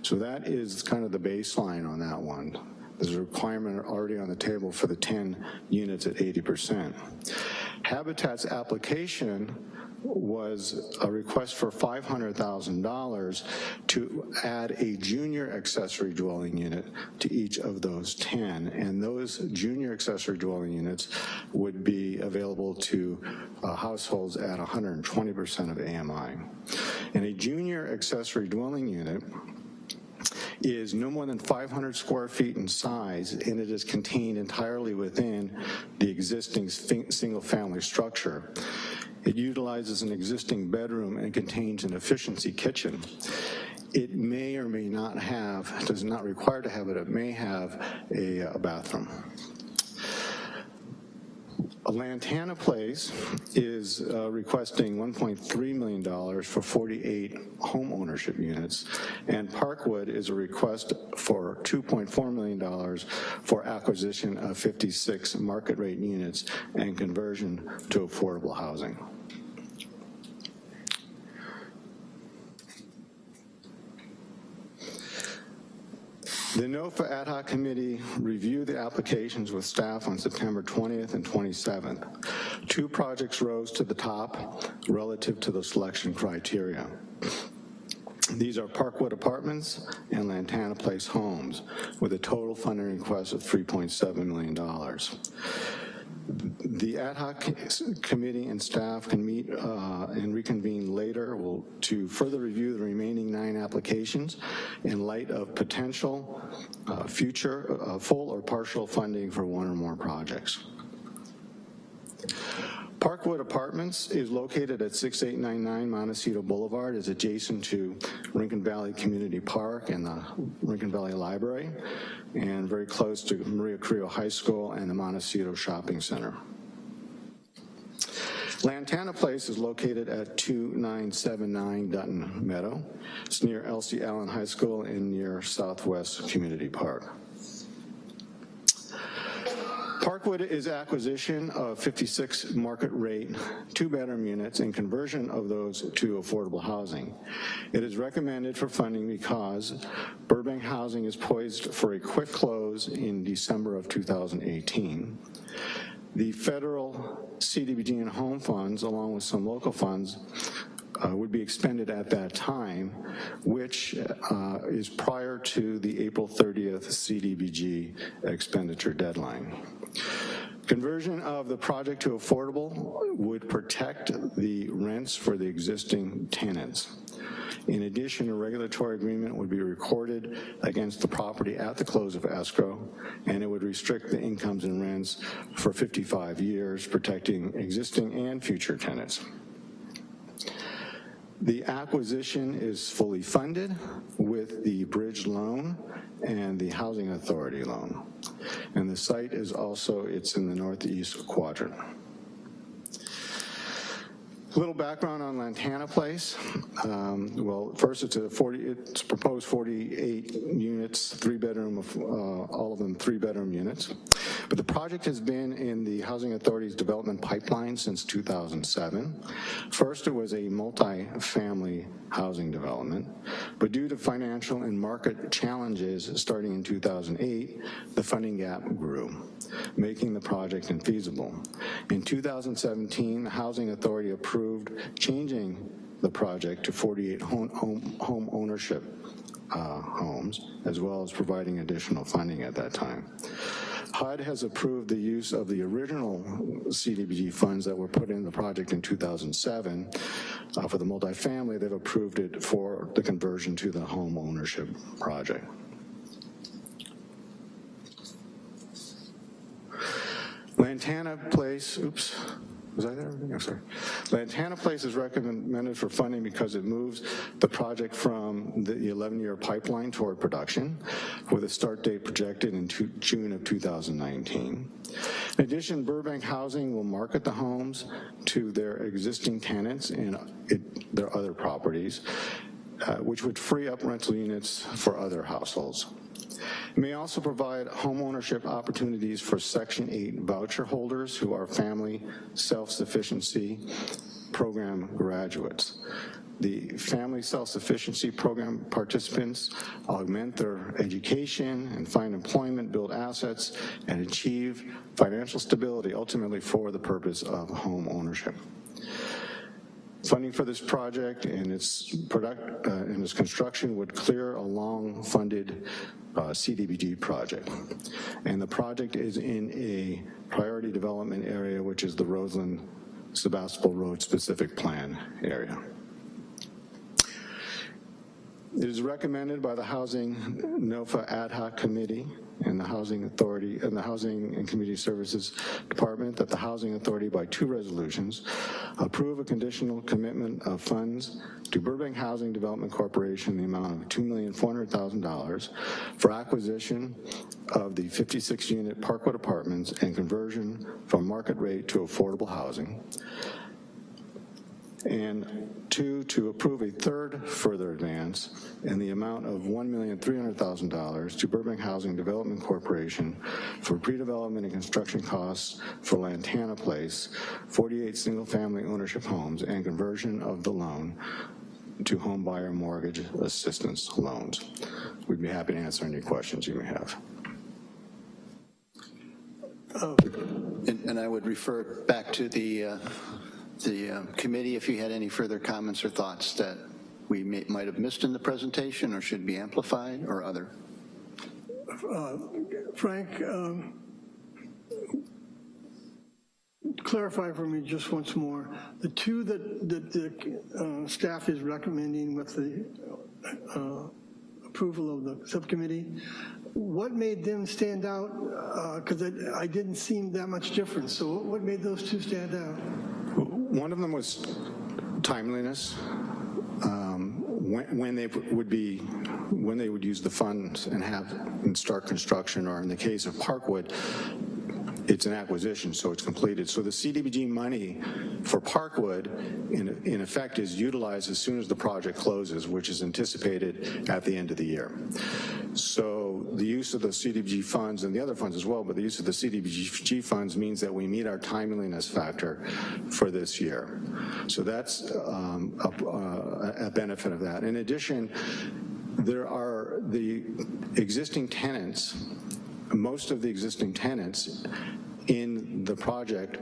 So that is kind of the baseline on that one. There's a requirement already on the table for the 10 units at 80%. Habitat's application was a request for $500,000 to add a junior accessory dwelling unit to each of those 10, and those junior accessory dwelling units would be available to uh, households at 120% of AMI. And a junior accessory dwelling unit is no more than 500 square feet in size, and it is contained entirely within the existing single-family structure. It utilizes an existing bedroom and contains an efficiency kitchen. It may or may not have, does not require to have it, it may have a, a bathroom. Lantana Place is uh, requesting $1.3 million for 48 home ownership units, and Parkwood is a request for $2.4 million for acquisition of 56 market rate units and conversion to affordable housing. The NOFA Ad Hoc Committee reviewed the applications with staff on September 20th and 27th. Two projects rose to the top relative to the selection criteria. These are Parkwood Apartments and Lantana Place Homes with a total funding request of $3.7 million. The ad hoc committee and staff can meet uh, and reconvene later will, to further review the remaining nine applications in light of potential uh, future uh, full or partial funding for one or more projects. Parkwood Apartments is located at 6899 Montecito Boulevard, is adjacent to Rincon Valley Community Park and the Rincon Valley Library, and very close to Maria Carrillo High School and the Montecito Shopping Center. Lantana Place is located at 2979 Dutton Meadow. It's near Elsie Allen High School and near Southwest Community Park. Parkwood is acquisition of 56 market rate two-bedroom units and conversion of those to affordable housing. It is recommended for funding because Burbank Housing is poised for a quick close in December of 2018. The federal CDBG and home funds, along with some local funds, uh, would be expended at that time, which uh, is prior to the April 30th CDBG expenditure deadline. Conversion of the project to affordable would protect the rents for the existing tenants. In addition, a regulatory agreement would be recorded against the property at the close of escrow, and it would restrict the incomes and rents for 55 years, protecting existing and future tenants. The acquisition is fully funded with the bridge loan and the housing authority loan. And the site is also, it's in the northeast quadrant. A little background on Lantana Place. Um, well, first it's a 40, it's proposed 48 units, three bedroom, uh, all of them three bedroom units. But the project has been in the Housing Authority's development pipeline since 2007. First, it was a multi-family housing development, but due to financial and market challenges starting in 2008, the funding gap grew, making the project infeasible. In 2017, the Housing Authority approved changing the project to 48 home, home, home ownership uh, homes, as well as providing additional funding at that time. HUD has approved the use of the original CDBG funds that were put in the project in 2007. Uh, For the multifamily, they've approved it for the conversion to the home ownership project. Lantana Place, oops, was I there? I'm. Lantana Place is recommended for funding because it moves the project from the 11-year pipeline toward production, with a start date projected in two- June of 2019. In addition, Burbank Housing will market the homes to their existing tenants and it- their other properties, uh, which would free up rental units for other households. It may also provide homeownership opportunities for Section 8 voucher holders who are family self-sufficiency program graduates. The Family Self-Sufficiency Program participants augment their education and find employment, build assets, and achieve financial stability, ultimately for the purpose of home ownership. Funding for this project and its product uh, and its construction would clear a long-funded uh, CDBG project. And the project is in a priority development area, which is the Roseland Sebastopol Road specific plan area. It is recommended by the Housing NOFA Ad Hoc Committee and the Housing Authority and the Housing and Community Services Department that the Housing Authority by two resolutions approve a conditional commitment of funds to Burbank Housing Development Corporation in the amount of $2,400,000 for acquisition of the 56-unit Parkwood Apartments and conversion from market rate to affordable housing. And two, to approve a third further advance in the amount of $1,300,000 to Burbank Housing Development Corporation for pre-development and construction costs for Lantana Place, 48 single-family ownership homes, and conversion of the loan to home buyer mortgage assistance loans. We'd be happy to answer any questions you may have. And and I would refer back to the, uh, the uh, committee if you had any further comments or thoughts that we may- might have missed in the presentation or should be amplified or other. Uh, Frank, um, clarify for me just once more, the two that, that the uh, staff is recommending with the uh, approval of the subcommittee, what made them stand out? Because I didn't seem that much difference, so what- what made those two stand out? One of them was timeliness, um, when, when they would be, when they would use the funds and have, and start construction, or in the case of Parkwood, it's an acquisition, so it's completed. So the CDBG money for Parkwood, in, in effect, is utilized as soon as the project closes, which is anticipated at the end of the year. So the use of the CDBG funds and the other funds as well, but the use of the CDBG funds means that we meet our timeliness factor for this year. So that's um, a, a benefit of that. In addition, there are the existing tenants most of the existing tenants in the project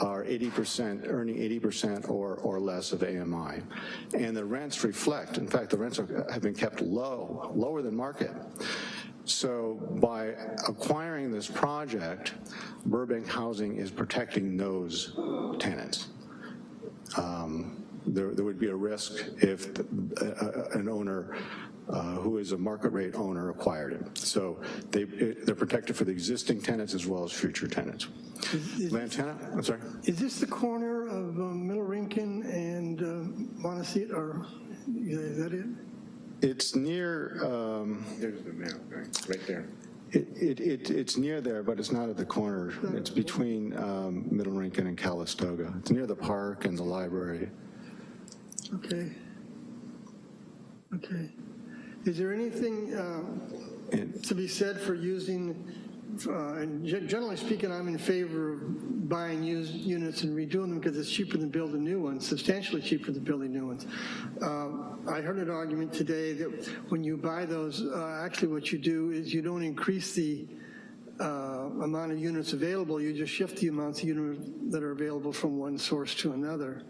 are 80%, earning 80% or, or less of AMI. And the rents reflect, in fact, the rents are, have been kept low, lower than market. So by acquiring this project, Burbank Housing is protecting those tenants. Um, there, there would be a risk if the, uh, an owner uh, who is a market rate owner acquired it. So they, it, they're protected for the existing tenants as well as future tenants. Lantana, I'm sorry? Is this the corner of um, Middle Rincon and uh, Montecito, or is that it? It's near, um, There's the map, right, right there. it, it, it, it's near there, but it's not at the corner. It's between um, Middle Rincon and Calistoga. It's near the park and the library. Okay. Okay. Is there anything uh, to be said for using, uh, and ge- generally speaking, I'm in favor of buying used units and redoing them because it's cheaper than building new ones, substantially cheaper than building new ones. Um, I heard an argument today that when you buy those, uh, actually what you do is you don't increase the uh, amount of units available, you just shift the amounts of units that are available from one source to another.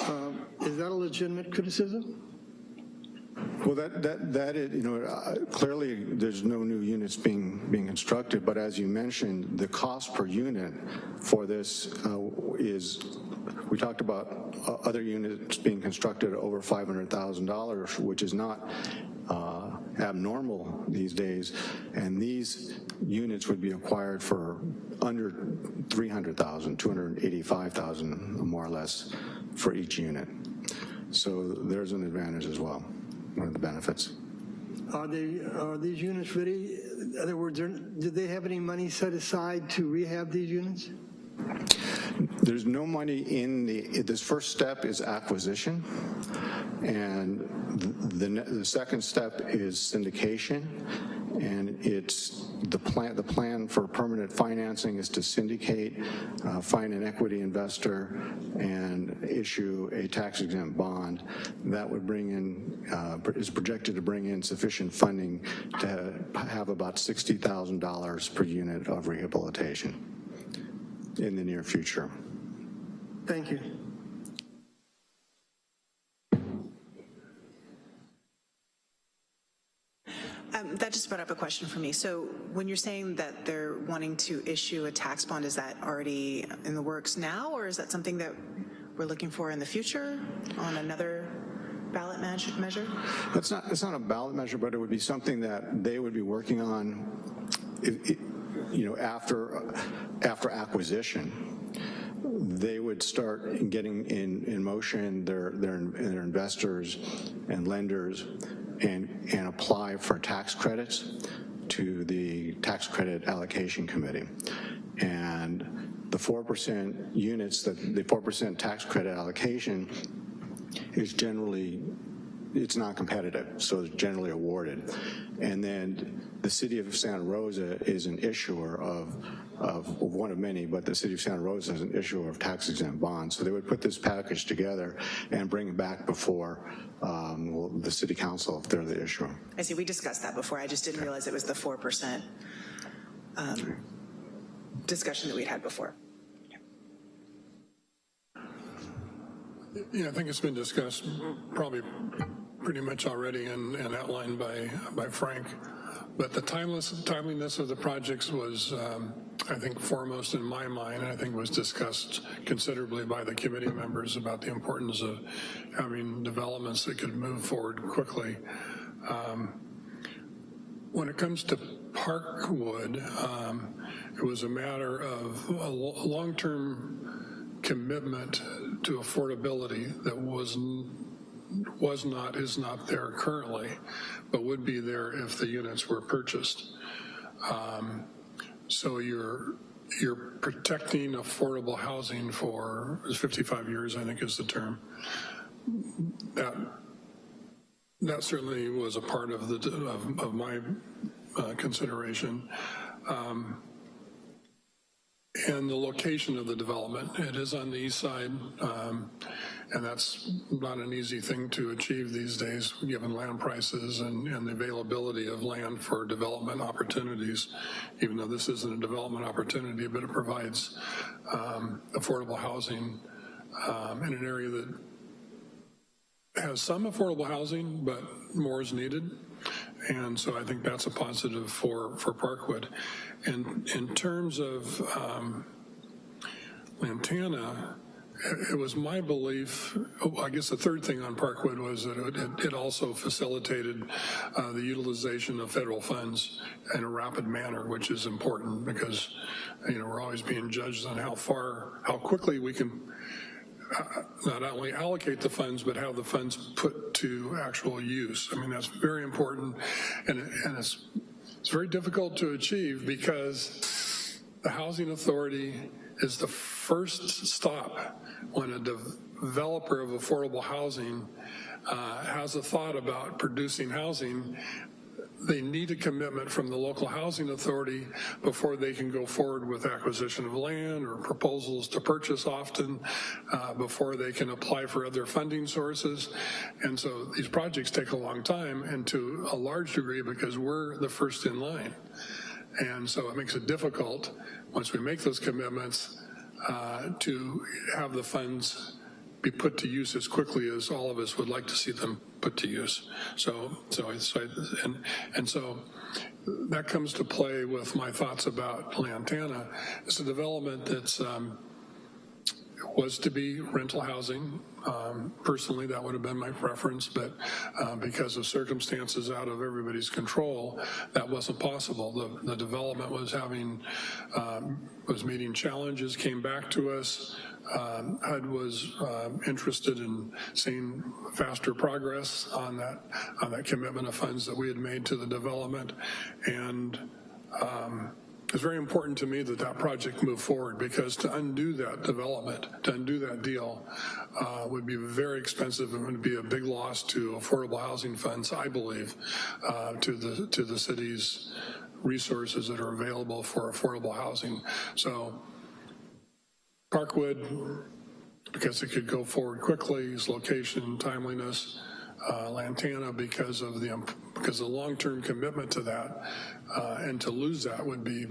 Um, Is that a legitimate criticism? Well, that, that, that is, you know, uh, clearly there's no new units being, being constructed, but as you mentioned, the cost per unit for this uh, is, we talked about uh, other units being constructed over $500,000, which is not uh, abnormal these days, and these units would be acquired for under 300,000, 285,000 more or less for each unit. So there's an advantage as well, one of the benefits. Are they, are these units ready? In other words, are- did they have any money set aside to rehab these units? There's no money in the, this first step is acquisition, and the, the, the second step is syndication, and it's the plan, the plan for permanent financing is to syndicate, uh, find an equity investor, and issue a tax exempt bond that would bring in, uh, is projected to bring in sufficient funding to have about $60,000 per unit of rehabilitation in the near future. Thank you. Um, That just brought up a question for me. So when you're saying that they're wanting to issue a tax bond, is that already in the works now, or is that something that we're looking for in the future on another ballot measure? It's not, it's not a ballot measure, but it would be something that they would be working on, if- if- you know, after, after acquisition. They would start getting in, in motion their, their, their investors and lenders and, and apply for tax credits to the Tax Credit Allocation Committee. And the 4% units, that the 4% tax credit allocation is generally, it's not competitive, so it's generally awarded. And then the city of Santa Rosa is an issuer of, of one of many, but the city of Santa Rosa is an issuer of tax exempt bonds. So they would put this package together and bring it back before um, well, the city council if they're the issuer. I see, we discussed that before. I just didn't realize it was the 4% um, discussion that we'd had before. Yeah, I think it's been discussed probably pretty much already and, and outlined by, by Frank. But the timeless, timeliness of the projects was, um, I think, foremost in my mind, and I think was discussed considerably by the committee members about the importance of having developments that could move forward quickly. Um, when it comes to Parkwood, um, it was a matter of a long-term commitment to affordability that was was not, is not there currently, but would be there if the units were purchased. Um, So you're, you're protecting affordable housing for 55 years, I think is the term. That, that certainly was a part of the, of, of my uh, consideration. Um, and the location of the development. It is on the east side, um, and that's not an easy thing to achieve these days, given land prices and, and the availability of land for development opportunities, even though this isn't a development opportunity, but it provides um, affordable housing um, in an area that has some affordable housing, but more is needed. And so I think that's a positive for, for Parkwood. And in terms of um, Lantana, it- was my belief, oh, I guess the third thing on Parkwood was that it, it also facilitated uh, the utilization of federal funds in a rapid manner, which is important because, you know, we're always being judged on how far, how quickly we can not only allocate the funds, but have the funds put to actual use. I mean, that's very important, and, and it's, it's very difficult to achieve because the Housing Authority is the first stop when a developer of affordable housing uh, has a thought about producing housing they need a commitment from the local housing authority before they can go forward with acquisition of land or proposals to purchase often, uh, before they can apply for other funding sources. And so these projects take a long time and to a large degree because we're the first in line. And so it makes it difficult, once we make those commitments, uh, to have the funds be put to use as quickly as all of us would like to see them put to use. So, so it's, and, and so that comes to play with my thoughts about Lantana. It's a development that's, um, was to be rental housing. Um, personally, that would have been my preference, but uh, because of circumstances out of everybody's control, that wasn't possible. The, the development was having, um, was meeting challenges, came back to us. Um, HUD was um, interested in seeing faster progress on that, on that commitment of funds that we had made to the development. And um, it's very important to me that that project move forward because to undo that development, to undo that deal uh, would be very expensive and would be a big loss to affordable housing funds, I believe, uh, to the to the city's resources that are available for affordable housing. So Parkwood, because it could go forward quickly, its location, timeliness, uh, Lantana because of the because the long-term commitment to that uh, and to lose that would be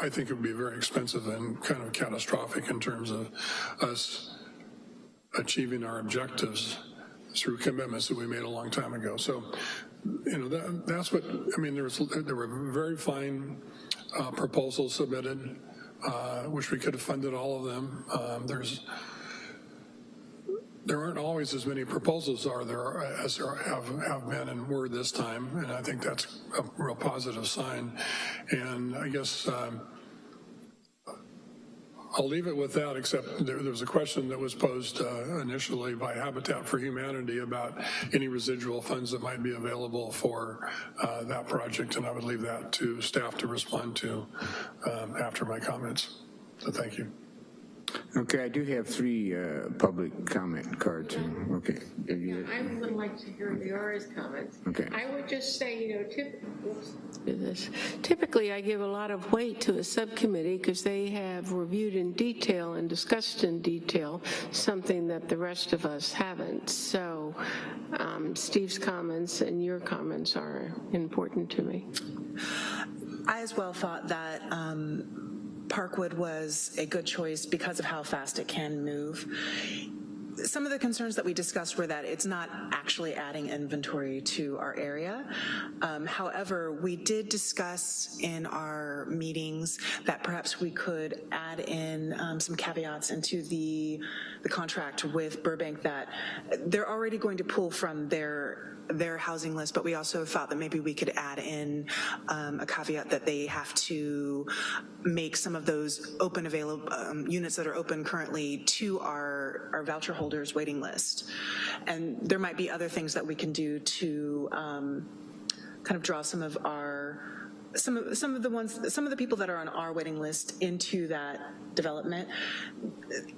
I think it would be very expensive and kind of catastrophic in terms of us achieving our objectives through commitments that we made a long time ago. So, you know, that, that's what, I mean, there, was, there were very fine uh, proposals submitted. Uh, wish we could have funded all of them. Um, there's there aren't always as many proposals are there as there have, have been and were this time, and I think that's a real positive sign. And I guess um, I'll leave it with that, except there, there was a question that was posed uh, initially by Habitat for Humanity about any residual funds that might be available for uh, that project, and I would leave that to staff to respond to um, after my comments. So thank you. Okay, I do have three uh, public comment cards. Okay. Yeah, I would like to hear Liara's comments. Okay. I would just say, you know, typ this. typically I give a lot of weight to a subcommittee because they have reviewed in detail and discussed in detail something that the rest of us haven't. So um, Steve's comments and your comments are important to me. I as well thought that um, Parkwood was a good choice because of how fast it can move. Some of the concerns that we discussed were that it's not actually adding inventory to our area. Um, however, we did discuss in our meetings that perhaps we could add in um, some caveats into the, the contract with Burbank that they're already going to pull from their their housing list, but we also thought that maybe we could add in um, a caveat that they have to make some of those open available um, units that are open currently to our, our voucher holders waiting list. And there might be other things that we can do to um, kind of draw some of our some of some of the ones some of the people that are on our waiting list into that development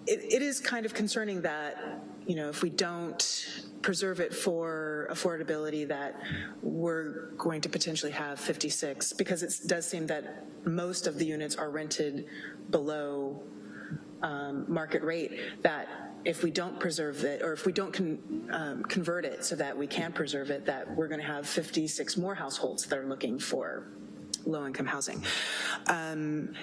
it, it is kind of concerning that you know if we don't preserve it for affordability that we're going to potentially have 56 because it does seem that most of the units are rented below um, market rate that if we don't preserve it or if we don't con, um, convert it so that we can preserve it that we're going to have 56 more households that are looking for low-income housing. Um,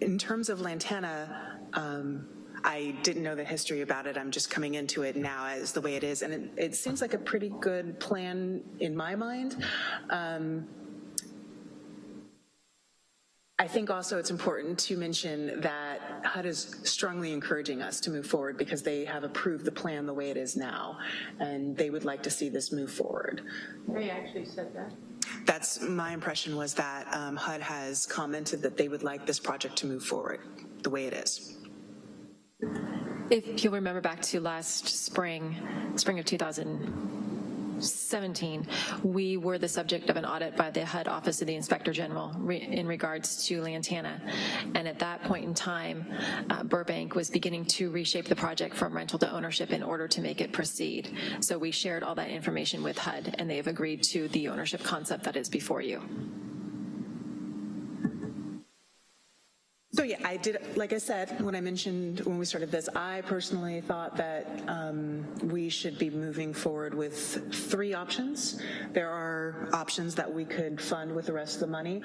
in terms of Lantana, um, I didn't know the history about it. I'm just coming into it now as the way it is. And it, it seems like a pretty good plan in my mind. Um, I think also it's important to mention that HUD is strongly encouraging us to move forward because they have approved the plan the way it is now, and they would like to see this move forward. They actually said that. That's my impression was that um, HUD has commented that they would like this project to move forward the way it is. If you'll remember back to last spring, spring of 2017, we were the subject of an audit by the HUD Office of the Inspector General in regards to Lantana. And at that point in time, uh, Burbank was beginning to reshape the project from rental to ownership in order to make it proceed. So we shared all that information with HUD and they have agreed to the ownership concept that is before you. So yeah, I, did, like I said, when I mentioned when we started this, I personally thought that um, we should be moving forward with three options. There are options that we could fund with the rest of the money.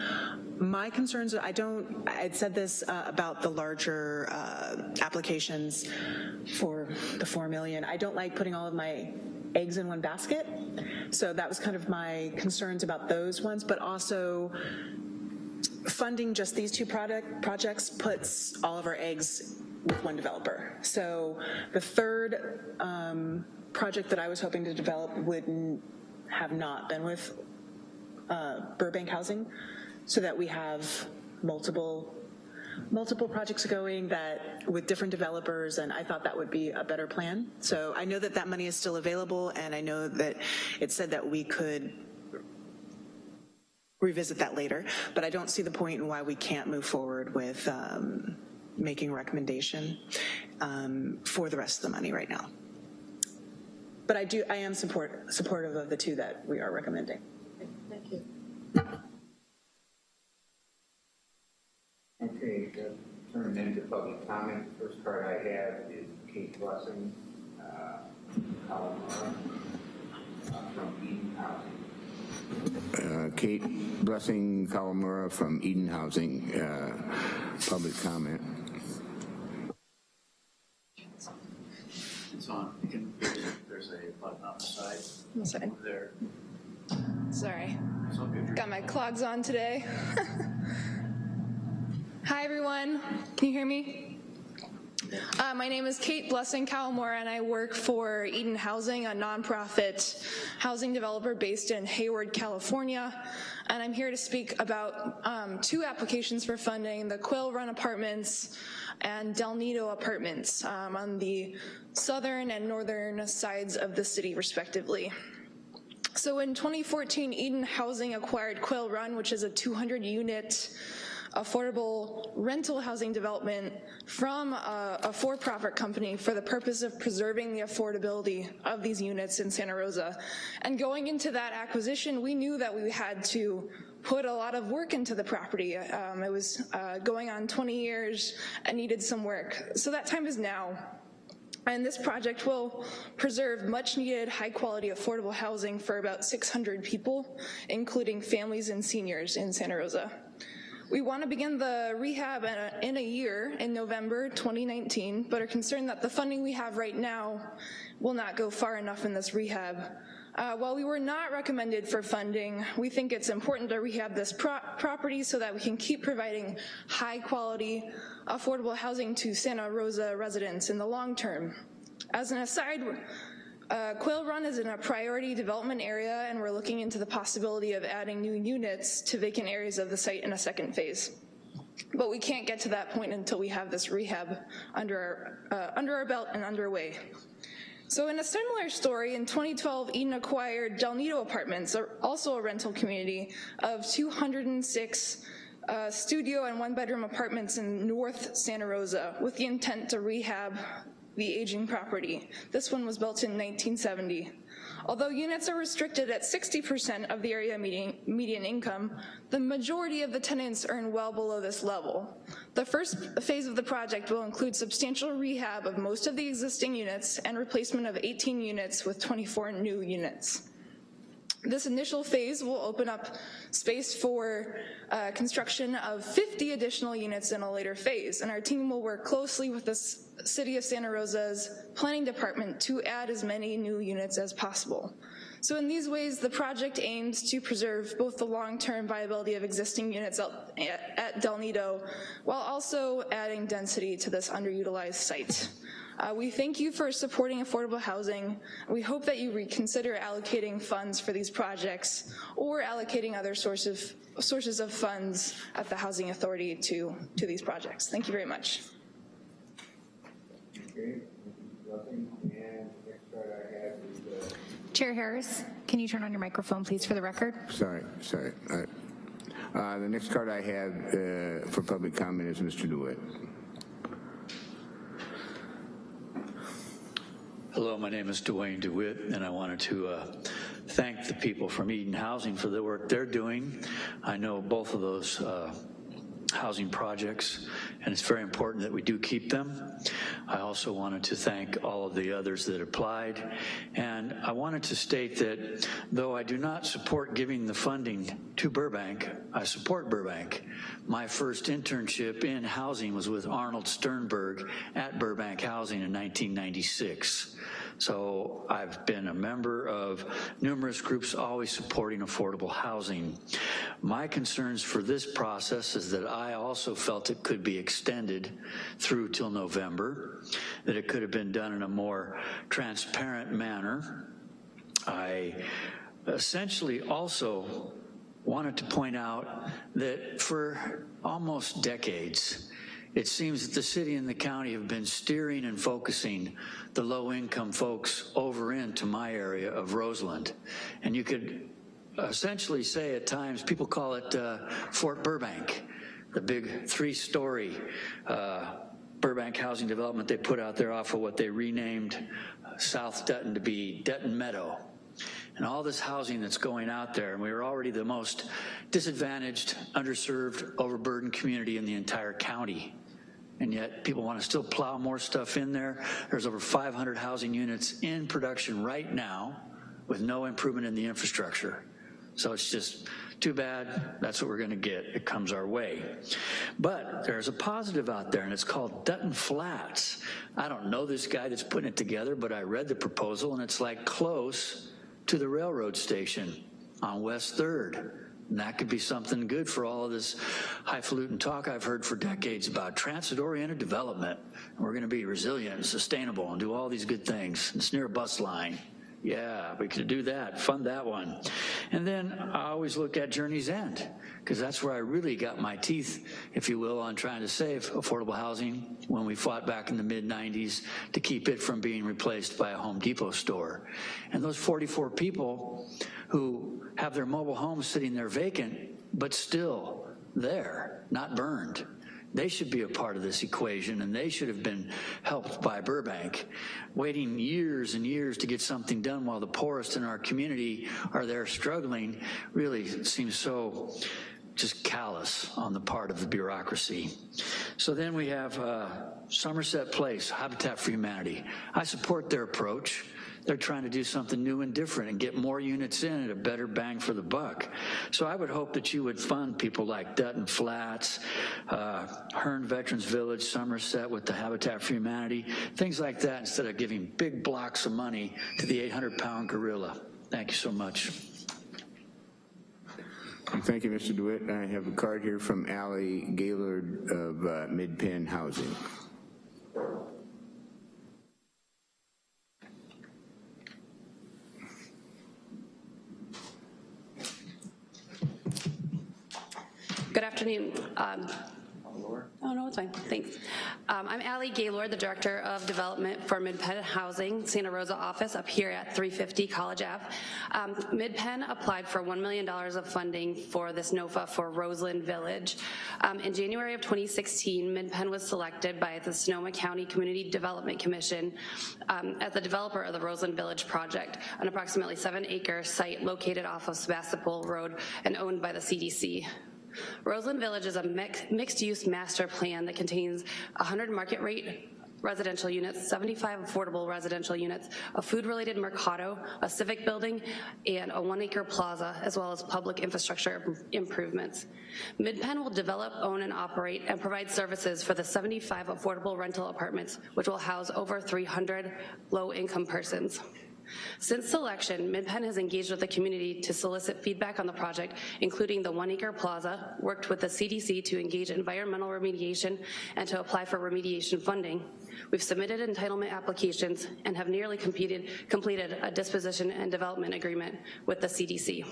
My concerns, I don't, I'd said this uh, about the larger uh, applications for the 4 million. I don't like putting all of my eggs in one basket. So that was kind of my concerns about those ones, but also funding just these two product projects puts all of our eggs with one developer. So the third um, project that I was hoping to develop would have not been with uh, Burbank Housing, so that we have multiple multiple projects going that with different developers and I thought that would be a better plan. So I know that that money is still available and I know that it said that we could revisit that later, but I don't see the point in why we can't move forward with um, making a recommendation um, for the rest of the money right now. But I do, I am support, supportive of the two that we are recommending. Thank you. Okay, turning into public comment. First card I have is Kate Blessing, uh, Calamara, uh, from Eden Housing. Uh, Kate Blessing Kawamura from Eden Housing, uh, public comment. It's on. You can, there's a button on the side Sorry. there. Sorry. It's. Got my clogs on today. Hi, everyone. Can you hear me? Uh, my name is Kate Blessing Cowmore, and I work for Eden Housing, a nonprofit housing developer based in Hayward, California. And I'm here to speak about um, two applications for funding, the Quail Run Apartments and Del Nido Apartments um, on the southern and northern sides of the city, respectively. So in 2014, Eden Housing acquired Quail Run, which is a 200 unit affordable rental housing development from a, a for-profit company for the purpose of preserving the affordability of these units in Santa Rosa. And going into that acquisition, we knew that we had to put a lot of work into the property. Um, it was uh, going on 20 years and needed some work. So that time is now. And this project will preserve much needed high quality affordable housing for about 600 people, including families and seniors in Santa Rosa. We want to begin the rehab in a, year, in November 2019, but are concerned that the funding we have right now will not go far enough in this rehab. Uh, while we were not recommended for funding, we think it's important to rehab this pro property so that we can keep providing high quality, affordable housing to Santa Rosa residents in the long term. As an aside, uh, Quail Run is in a priority development area and we're looking into the possibility of adding new units to vacant areas of the site in a second phase. But we can't get to that point until we have this rehab under our, uh, under our belt and underway. So in a similar story, in 2012, Eden acquired Del Nido Apartments, also a rental community of 206 uh, studio and one bedroom apartments in North Santa Rosa with the intent to rehab the aging property. This one was built in 1970. Although units are restricted at 60% of the area median, median, income, the majority of the tenants earn well below this level. The first phase of the project will include substantial rehab of most of the existing units and replacement of 18 units with 24 new units. This initial phase will open up space for uh, construction of 50 additional units in a later phase, and our team will work closely with the City of Santa Rosa's planning department to add as many new units as possible. So in these ways, the project aims to preserve both the long-term viability of existing units at Del Nido, while also adding density to this underutilized site. Uh, we thank you for supporting affordable housing. We hope that you reconsider allocating funds for these projects or allocating other source of, sources of funds at the Housing Authority to, to these projects. Thank you very much. Chair Harris, can you turn on your microphone, please, for the record? Sorry, sorry. Uh, uh, the next card I have uh, for public comment is Mr. DeWitt. Hello, my name is Dwayne DeWitt, and I wanted to uh, thank the people from Eden Housing for the work they're doing. I know both of those uh, housing projects, and it's very important that we do keep them. I also wanted to thank all of the others that applied, and I wanted to state that though I do not support giving the funding to Burbank, I support Burbank. My first internship in housing was with Arnold Sternberg at Burbank Housing in 1996. So I've been a member of numerous groups always supporting affordable housing. My concerns for this process is that I also felt it could be extended through till November, that it could have been done in a more transparent manner. I essentially also wanted to point out that for almost decades, it seems that the city and the county have been steering and focusing the low-income folks over into my area of Roseland. And you could essentially say at times, people call it uh, Fort Burbank, the big three-story uh, Burbank housing development they put out there off of what they renamed uh, South Dutton to be Dutton Meadow and all this housing that's going out there, and we are already the most disadvantaged, underserved, overburdened community in the entire county. And yet people want to still plow more stuff in there. There's over 500 housing units in production right now with no improvement in the infrastructure. So it's just too bad, that's what we're gonna get, it comes our way. But there's a positive out there and it's called Dutton Flats. I don't know this guy that's putting it together, but I read the proposal and it's like close to the railroad station on West 3rd. And that could be something good for all of this highfalutin talk I've heard for decades about transit-oriented development. We're gonna be resilient and sustainable and do all these good things. It's near a bus line. Yeah, we could do that, fund that one. And then I always look at Journey's End, because that's where I really got my teeth, if you will, on trying to save affordable housing when we fought back in the mid 90s to keep it from being replaced by a Home Depot store. And those 44 people who have their mobile homes sitting there vacant, but still there, not burned, they should be a part of this equation and they should have been helped by Burbank. Waiting years and years to get something done while the poorest in our community are there struggling really seems so just callous on the part of the bureaucracy. So then we have uh, Somerset Place, Habitat for Humanity. I support their approach. They're trying to do something new and different and get more units in at a better bang for the buck. So I would hope that you would fund people like Dutton Flats, uh, Hearn Veterans Village, Somerset with the Habitat for Humanity, things like that instead of giving big blocks of money to the 800 pound gorilla. Thank you so much. Thank you, Mr. DeWitt. I have a card here from Allie Gaylord of uh, MidPen Housing. Good afternoon. Um, Oh, no, it's fine, thanks. Um, I'm Allie Gaylord, the Director of Development for MidPen Housing, Santa Rosa office up here at 350 College Ave. Um, MidPen applied for $1 million of funding for this NOFA for Roseland Village. Um, in January of 2016, MidPen was selected by the Sonoma County Community Development Commission um, as the developer of the Roseland Village project, an approximately seven acre site located off of Sebastopol Road and owned by the CDC. Roseland Village is a mixed-use master plan that contains 100 market rate residential units, 75 affordable residential units, a food-related mercado, a civic building, and a one-acre plaza, as well as public infrastructure improvements. MidPen will develop, own, and operate and provide services for the 75 affordable rental apartments, which will house over 300 low-income persons. Since selection, MidPen has engaged with the community to solicit feedback on the project, including the One Acre Plaza, worked with the CDC to engage environmental remediation and to apply for remediation funding. We've submitted entitlement applications and have nearly completed, completed a disposition and development agreement with the CDC.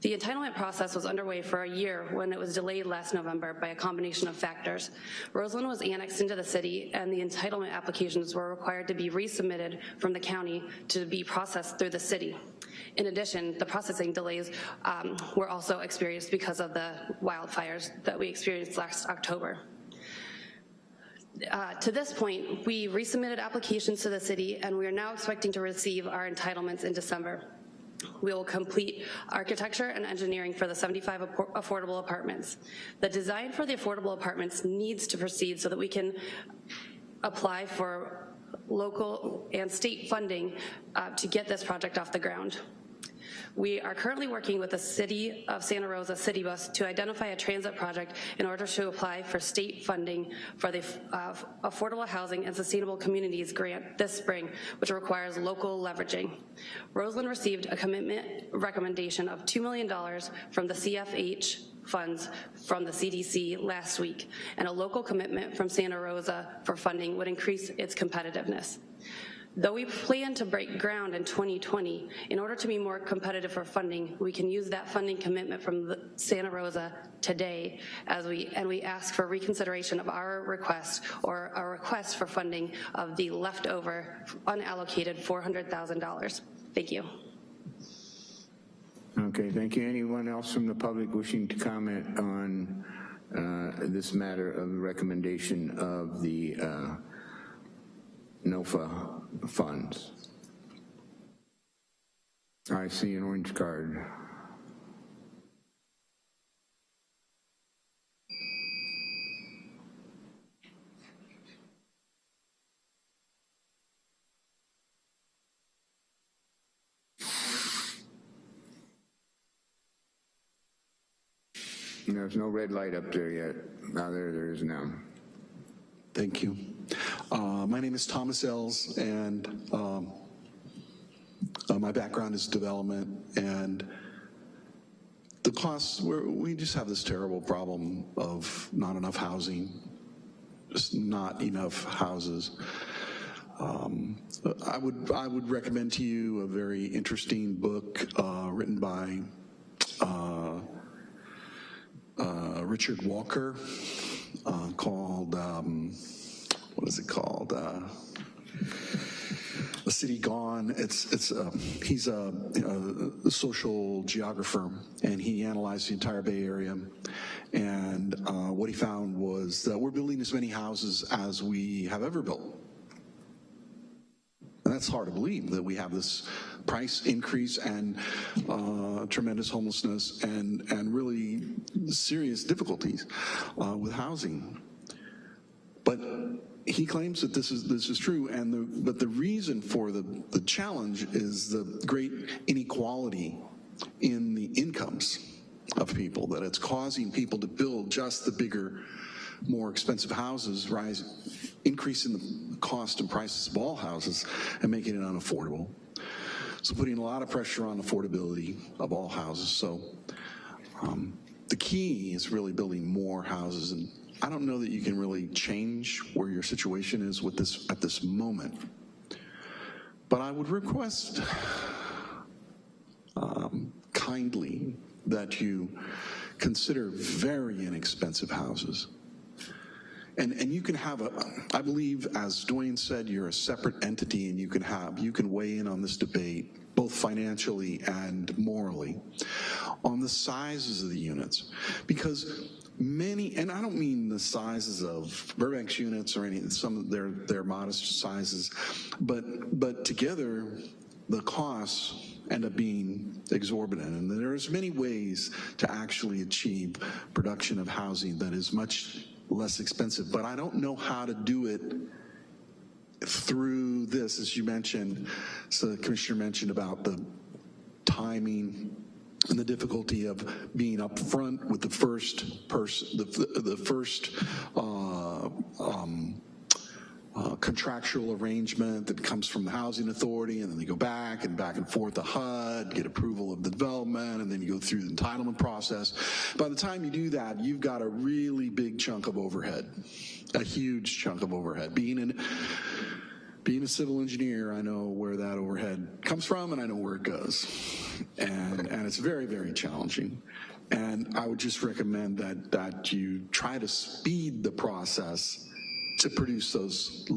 The entitlement process was underway for a year when it was delayed last November by a combination of factors. Roseland was annexed into the city and the entitlement applications were required to be resubmitted from the county to be processed through the city. In addition, the processing delays um, were also experienced because of the wildfires that we experienced last October. Uh, to this point, we resubmitted applications to the city and we are now expecting to receive our entitlements in December. We will complete architecture and engineering for the 75 affordable apartments. The design for the affordable apartments needs to proceed so that we can apply for local and state funding uh, to get this project off the ground. We are currently working with the City of Santa Rosa City Bus to identify a transit project in order to apply for state funding for the uh, Affordable Housing and Sustainable Communities Grant this spring, which requires local leveraging. Roseland received a commitment recommendation of $2 million from the CFH funds from the CDC last week, and a local commitment from Santa Rosa for funding would increase its competitiveness. Though we plan to break ground in 2020, in order to be more competitive for funding, we can use that funding commitment from Santa Rosa today as we, and we ask for reconsideration of our request or a request for funding of the leftover unallocated $400,000. Thank you. Okay, thank you. Anyone else from the public wishing to comment on uh, this matter of the recommendation of the uh, NOFA funds? I see an orange card. There's no red light up there yet. Now there, there is now. Thank you. Uh, my name is Thomas Ells, and um, uh, my background is development, and the costs, we just have this terrible problem of not enough housing, just not enough houses. Um, I would I would recommend to you a very interesting book uh, written by uh, uh, Richard Walker uh, called, um, what is it called? Uh, a City Gone. It's, it's, uh, he's a, a, social geographer and he analyzed the entire Bay Area. And uh, what he found was that we're building as many houses as we have ever built. And that's hard to believe that we have this price increase and uh, tremendous homelessness and, and really serious difficulties uh, with housing. But he claims that this is this is true, and the, but the reason for the, the challenge is the great inequality in the incomes of people, that it's causing people to build just the bigger, more expensive houses, rise, increasing the cost and prices of all houses and making it unaffordable. So putting a lot of pressure on affordability of all houses. So um, the key is really building more houses and I don't know that you can really change where your situation is with this at this moment. But I would request um, kindly that you consider very inexpensive houses. And, and you can have a, I believe, as Dwayne said, you're a separate entity and you can have, you can weigh in on this debate, both financially and morally, on the sizes of the units. Because many, and I don't mean the sizes of Burbank's units or any, some of their, their modest sizes, but, but together, the costs end up being exorbitant. And there's many ways to actually achieve production of housing that is much less expensive, but I don't know how to do it through this, as you mentioned, so the commissioner mentioned about the timing and the difficulty of being upfront with the first person, the, the first uh, um, uh, contractual arrangement that comes from the housing authority and then they go back and back and forth to HUD, get approval of the development, and then you go through the entitlement process. By the time you do that, you've got a really big chunk of overhead, a huge chunk of overhead. Being an being a civil engineer, I know where that overhead comes from and I know where it goes. And, and it's very, very challenging. And I would just recommend that, that you try to speed the process to produce those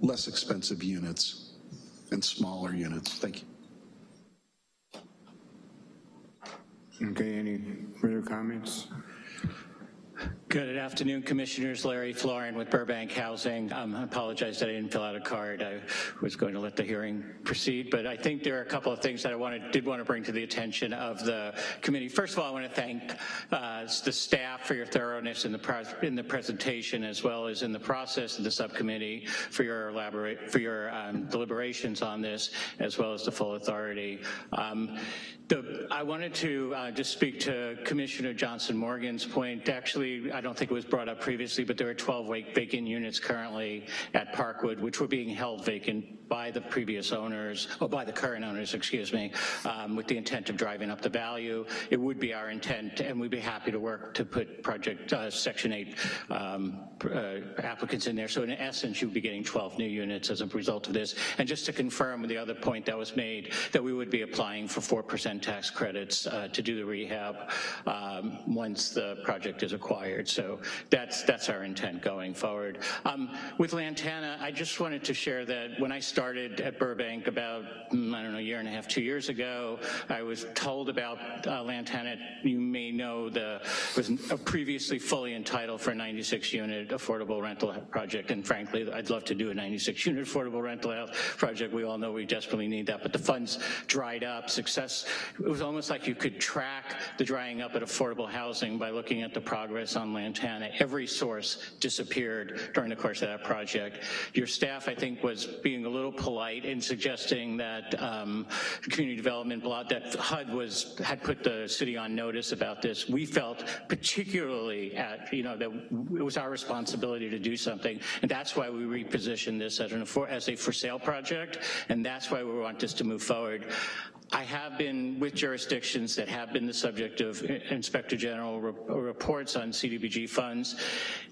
less expensive units and smaller units. Thank you. Okay, any further comments? Good afternoon, Commissioners. Larry Florin with Burbank Housing. Um, I apologize that I didn't fill out a card. I was going to let the hearing proceed, but I think there are a couple of things that I wanted, did want to bring to the attention of the committee. First of all, I want to thank uh, the staff for your thoroughness in the, in the presentation as well as in the process of the subcommittee for your elaborate for your um, deliberations on this as well as the full authority. Um, the, I wanted to uh, just speak to Commissioner Johnson Morgan's point. Actually, don't think it was brought up previously, but there are 12 vacant units currently at Parkwood, which were being held vacant by the previous owners, or by the current owners, excuse me, um, with the intent of driving up the value. It would be our intent, and we'd be happy to work to put project uh, Section 8 um, uh, applicants in there. So in essence, you'd be getting 12 new units as a result of this. And just to confirm the other point that was made, that we would be applying for 4% tax credits uh, to do the rehab um, once the project is acquired. So that's, that's our intent going forward. Um, with Lantana, I just wanted to share that when I started at Burbank about, mm, I don't know, a year and a half, two years ago, I was told about uh, Lantana. You may know the was previously fully entitled for a 96 unit affordable rental project. And frankly, I'd love to do a 96 unit affordable rental project. We all know we desperately need that, but the funds dried up. Success, it was almost like you could track the drying up at affordable housing by looking at the progress on Lantana. Every source disappeared during the course of that project. Your staff, I think, was being a little polite in suggesting that um, community development block, that HUD was, had put the city on notice about this. We felt particularly at, you know, that it was our responsibility to do something, and that's why we repositioned this as, an, as a for sale project, and that's why we want this to move forward. I have been with jurisdictions that have been the subject of Inspector General re reports on CDBG funds.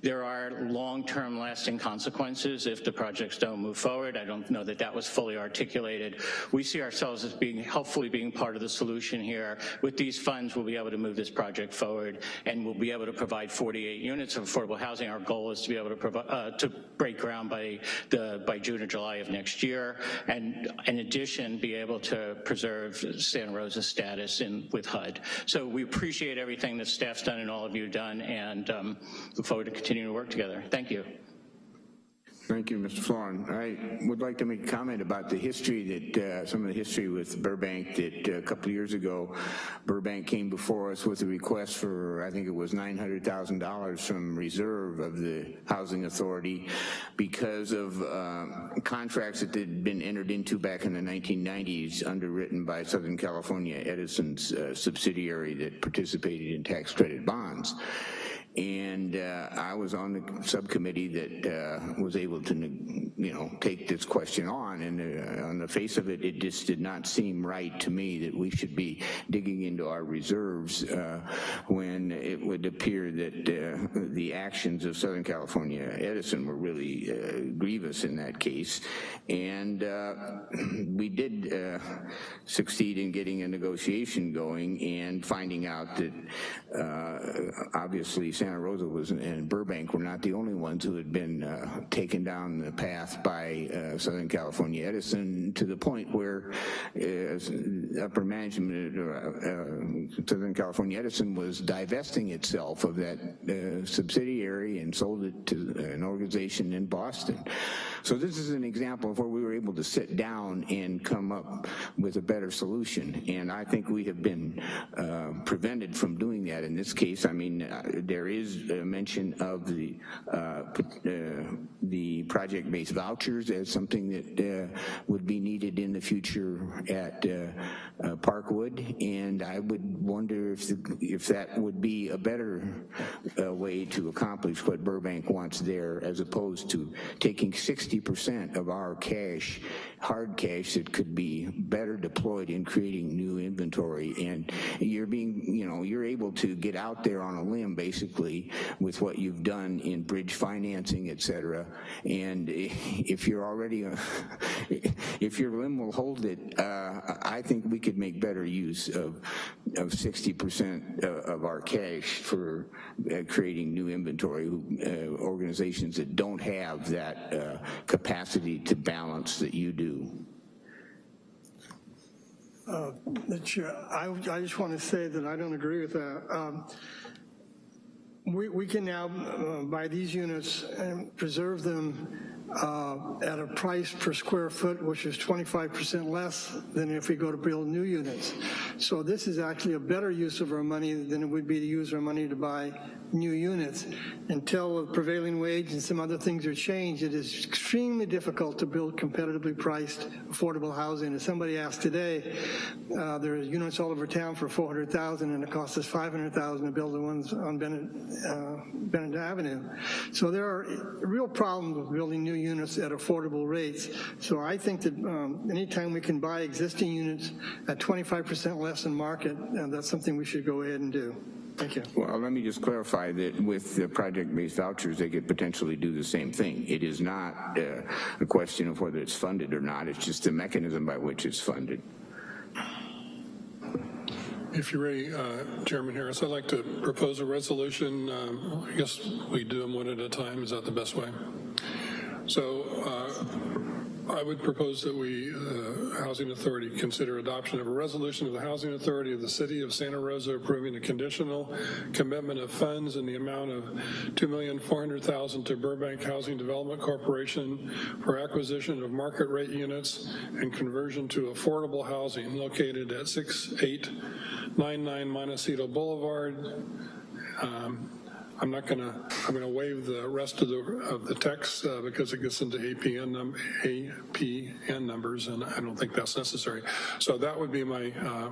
There are long-term lasting consequences if the projects don't move forward. I don't know that that was fully articulated. We see ourselves as being, hopefully being part of the solution here. With these funds, we'll be able to move this project forward and we'll be able to provide 48 units of affordable housing. Our goal is to be able to, uh, to break ground by, the, by June or July of next year. And in addition, be able to preserve Santa Rosa status in, with HUD. So we appreciate everything that staff's done and all of you done and um, look forward to continuing to work together. Thank you. Thank you, Mr. Florin. I would like to make a comment about the history that, uh, some of the history with Burbank that uh, a couple of years ago, Burbank came before us with a request for, I think it was $900,000 from reserve of the Housing Authority because of uh, contracts that had been entered into back in the 1990s underwritten by Southern California Edison's uh, subsidiary that participated in tax credit bonds and uh, I was on the subcommittee that uh, was able to, you know, take this question on, and uh, on the face of it, it just did not seem right to me that we should be digging into our reserves uh, when it would appear that uh, the actions of Southern California Edison were really uh, grievous in that case, and we did succeed in getting a negotiation going and finding out that obviously Santa Rosa was and Burbank were not the only ones who had been uh, taken down the path by uh, Southern California Edison to the point where uh, upper management uh, Southern California Edison was divesting itself of that uh, subsidiary and sold it to an organization in Boston. So this is an example of where we were able to sit down and come up with a better solution. And I think we have been uh, prevented from doing that in this case. I mean, uh, there is a mention of the uh, uh the project-based vouchers as something that uh, would be needed in the future at uh, Parkwood. And I would wonder if, the, if that would be a better way to accomplish what Burbank wants there as opposed to taking 60 60% of our cash, hard cash that could be better deployed in creating new inventory. And you're being, you know, you're able to get out there on a limb basically with what you've done in bridge financing, et cetera. And if you're already, if your limb will hold it, uh, I think we could make better use of, of 60% of our cash for uh, creating new inventory. Uh, organizations that don't have that uh, capacity to balance that you do? Uh, I, I, just want to say that I don't agree with that. Um, we, we can now uh, buy these units and preserve them uh, at a price per square foot, which is 25% less than if we go to build new units. So this is actually a better use of our money than it would be to use our money to buy new units. Until the prevailing wage and some other things are changed, it is extremely difficult to build competitively priced affordable housing. As somebody asked today, uh, there are units all over town for 400,000 and it costs us 500,000 to build the ones on Bennett, uh, Bennett Avenue. So there are real problems with building new units at affordable rates. So I think that um, anytime we can buy existing units at 25% less than market, uh, that's something we should go ahead and do. Thank you. Well, let me just clarify that with the project-based vouchers, they could potentially do the same thing. It is not uh, a question of whether it's funded or not, it's just the mechanism by which it's funded. If you're ready, uh, Chairman Harris, I'd like to propose a resolution. Um, I guess we do them one at a time. Is that the best way? So uh, I would propose that we, uh, Housing Authority, consider adoption of a resolution of the Housing Authority of the City of Santa Rosa approving a conditional commitment of funds in the amount of 2,400,000 to Burbank Housing Development Corporation for acquisition of market rate units and conversion to affordable housing located at 6899 Montecito Boulevard, um, I'm not gonna, I'm gonna waive the rest of the, of the text uh, because it gets into APN, num APN numbers and I don't think that's necessary. So that would be my, uh,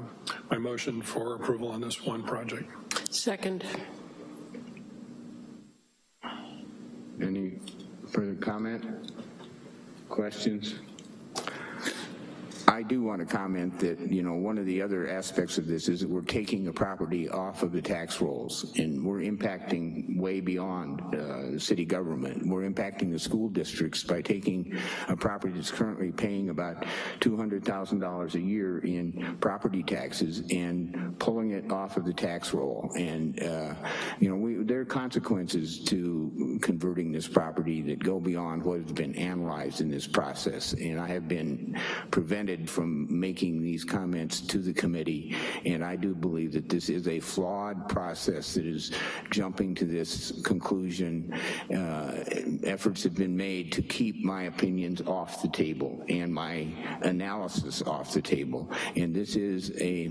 my motion for approval on this one project. Second. Any further comment? Questions? I do want to comment that, you know, one of the other aspects of this is that we're taking a property off of the tax rolls and we're impacting way beyond uh, city government. We're impacting the school districts by taking a property that's currently paying about $200,000 a year in property taxes and pulling it off of the tax roll. And, uh, you know, we, there are consequences to converting this property that go beyond what has been analyzed in this process. And I have been prevented from making these comments to the committee, and I do believe that this is a flawed process that is jumping to this conclusion. Uh, efforts have been made to keep my opinions off the table and my analysis off the table, and this is a,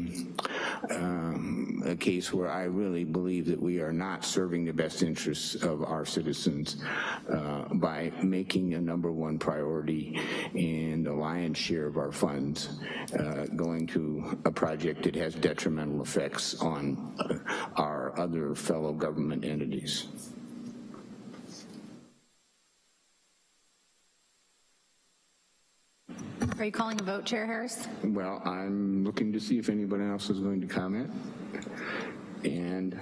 um, a case where I really believe that we are not serving the best interests of our citizens uh, by making a number one priority and the lion's share of our funds uh, going to a project that has detrimental effects on our other fellow government entities. Are you calling a vote, Chair Harris? Well, I'm looking to see if anybody else is going to comment. And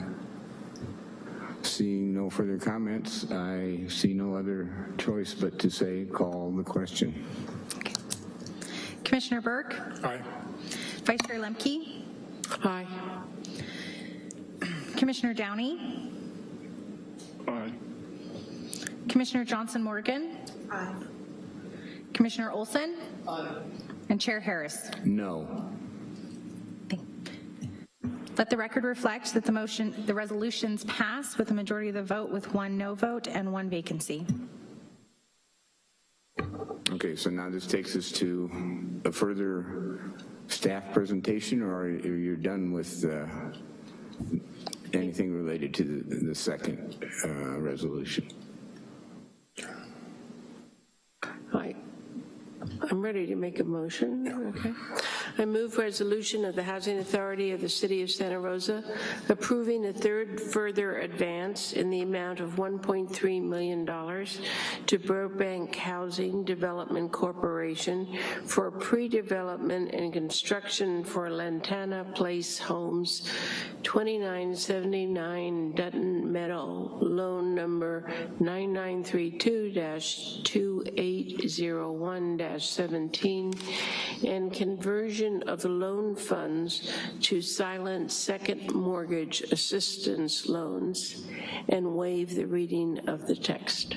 seeing no further comments, I see no other choice but to say call the question. Okay. Commissioner Burke? Aye. Vice Chair Lemke? Aye. Commissioner Downey? Aye. Commissioner Johnson Morgan? Aye. Commissioner Olson? Aye. And Chair Harris? No. Let the record reflect that the motion, the resolutions pass with a majority of the vote with one no vote and one vacancy. Okay, so now this takes us to a further staff presentation, or are you done with uh, anything related to the, the second uh, resolution? Hi. I'm ready to make a motion. Okay. I move resolution of the Housing Authority of the City of Santa Rosa approving a third further advance in the amount of $1.3 million to Burbank Housing Development Corporation for pre-development and construction for Lantana Place Homes, 2979 Dutton Meadow, loan number 9932-2801-17, and conversion of the loan funds to silent second mortgage assistance loans, and waive the reading of the text.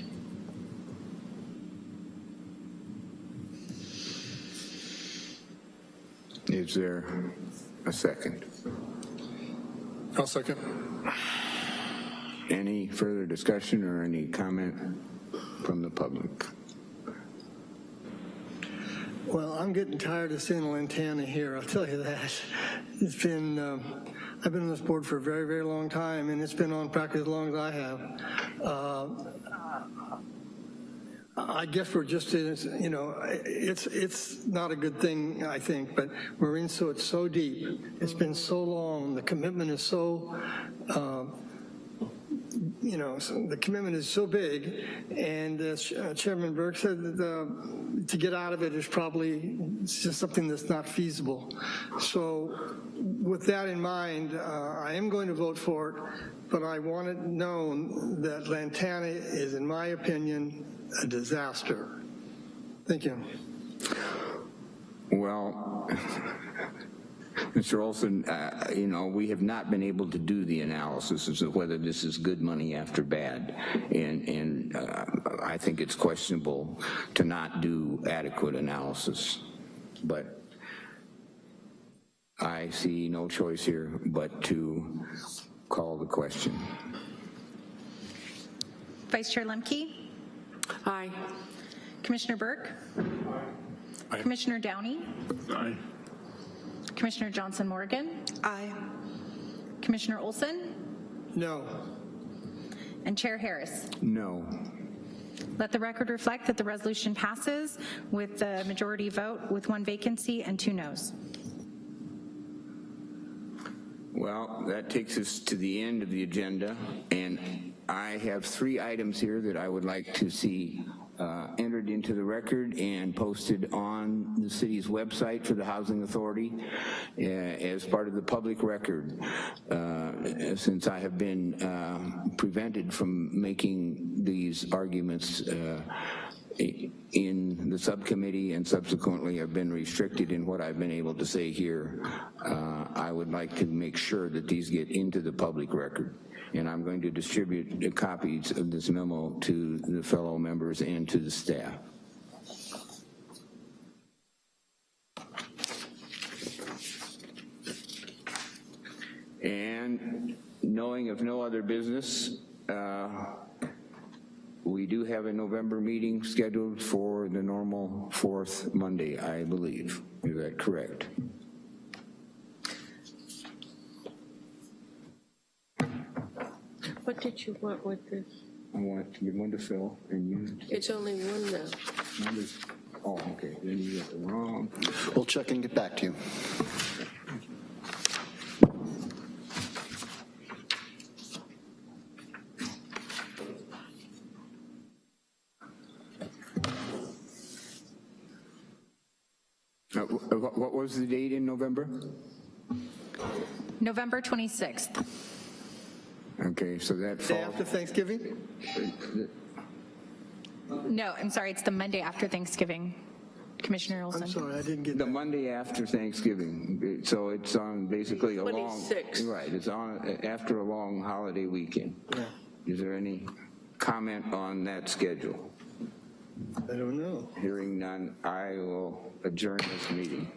Is there a second? I'll second. Any further discussion or any comment from the public? Well, I'm getting tired of seeing Lantana here, I'll tell you that. It's been, um, I've been on this board for a very, very long time, and it's been on practice as long as I have. Uh, I guess we're just in, you know, it's it's not a good thing, I think, but we're in so it's so deep. It's been so long. The commitment is so, uh, you know, so the commitment is so big. And as uh, Chairman Burke said, that the, to get out of it is probably just something that's not feasible. So with that in mind, uh, I am going to vote for it, but I want it known that Lantana is, in my opinion, a disaster. Thank you. Well, Mr. Olson, uh, you know, we have not been able to do the analysis as to whether this is good money after bad. And, and uh, I think it's questionable to not do adequate analysis. But I see no choice here but to call the question. Vice Chair Lemke? Aye. Commissioner Burke? Aye. Commissioner Downey? Aye. Commissioner Johnson Morgan? Aye. Commissioner Olson? No. And Chair Harris? No. Let the record reflect that the resolution passes with the majority vote with one vacancy and two noes. Well, that takes us to the end of the agenda, and I have three items here that I would like to see uh, entered into the record and posted on the city's website for the Housing Authority uh, as part of the public record, uh, since I have been uh, prevented from making these arguments uh, in the subcommittee and subsequently have been restricted in what I've been able to say here, uh, I would like to make sure that these get into the public record. And I'm going to distribute the copies of this memo to the fellow members and to the staff. And knowing of no other business, uh, we do have a November meeting scheduled for the normal fourth Monday, I believe. Is that correct? What did you want with this? I want to give one to Phil and you. It's only one now. Numbers- Oh, okay, then you got the wrong. We'll check and get back to you. Uh, What what was the date in November? November 26th. Okay, so that Day falls. after Thanksgiving? No, I'm sorry, it's the Monday after Thanksgiving. Commissioner Olson. I'm sorry, I didn't get The Monday after Thanksgiving, so it's on basically a long. 26th. Right, it's on, uh, after a long holiday weekend. Yeah. Is there any comment on that schedule? I don't know. Hearing none, I will adjourn this meeting.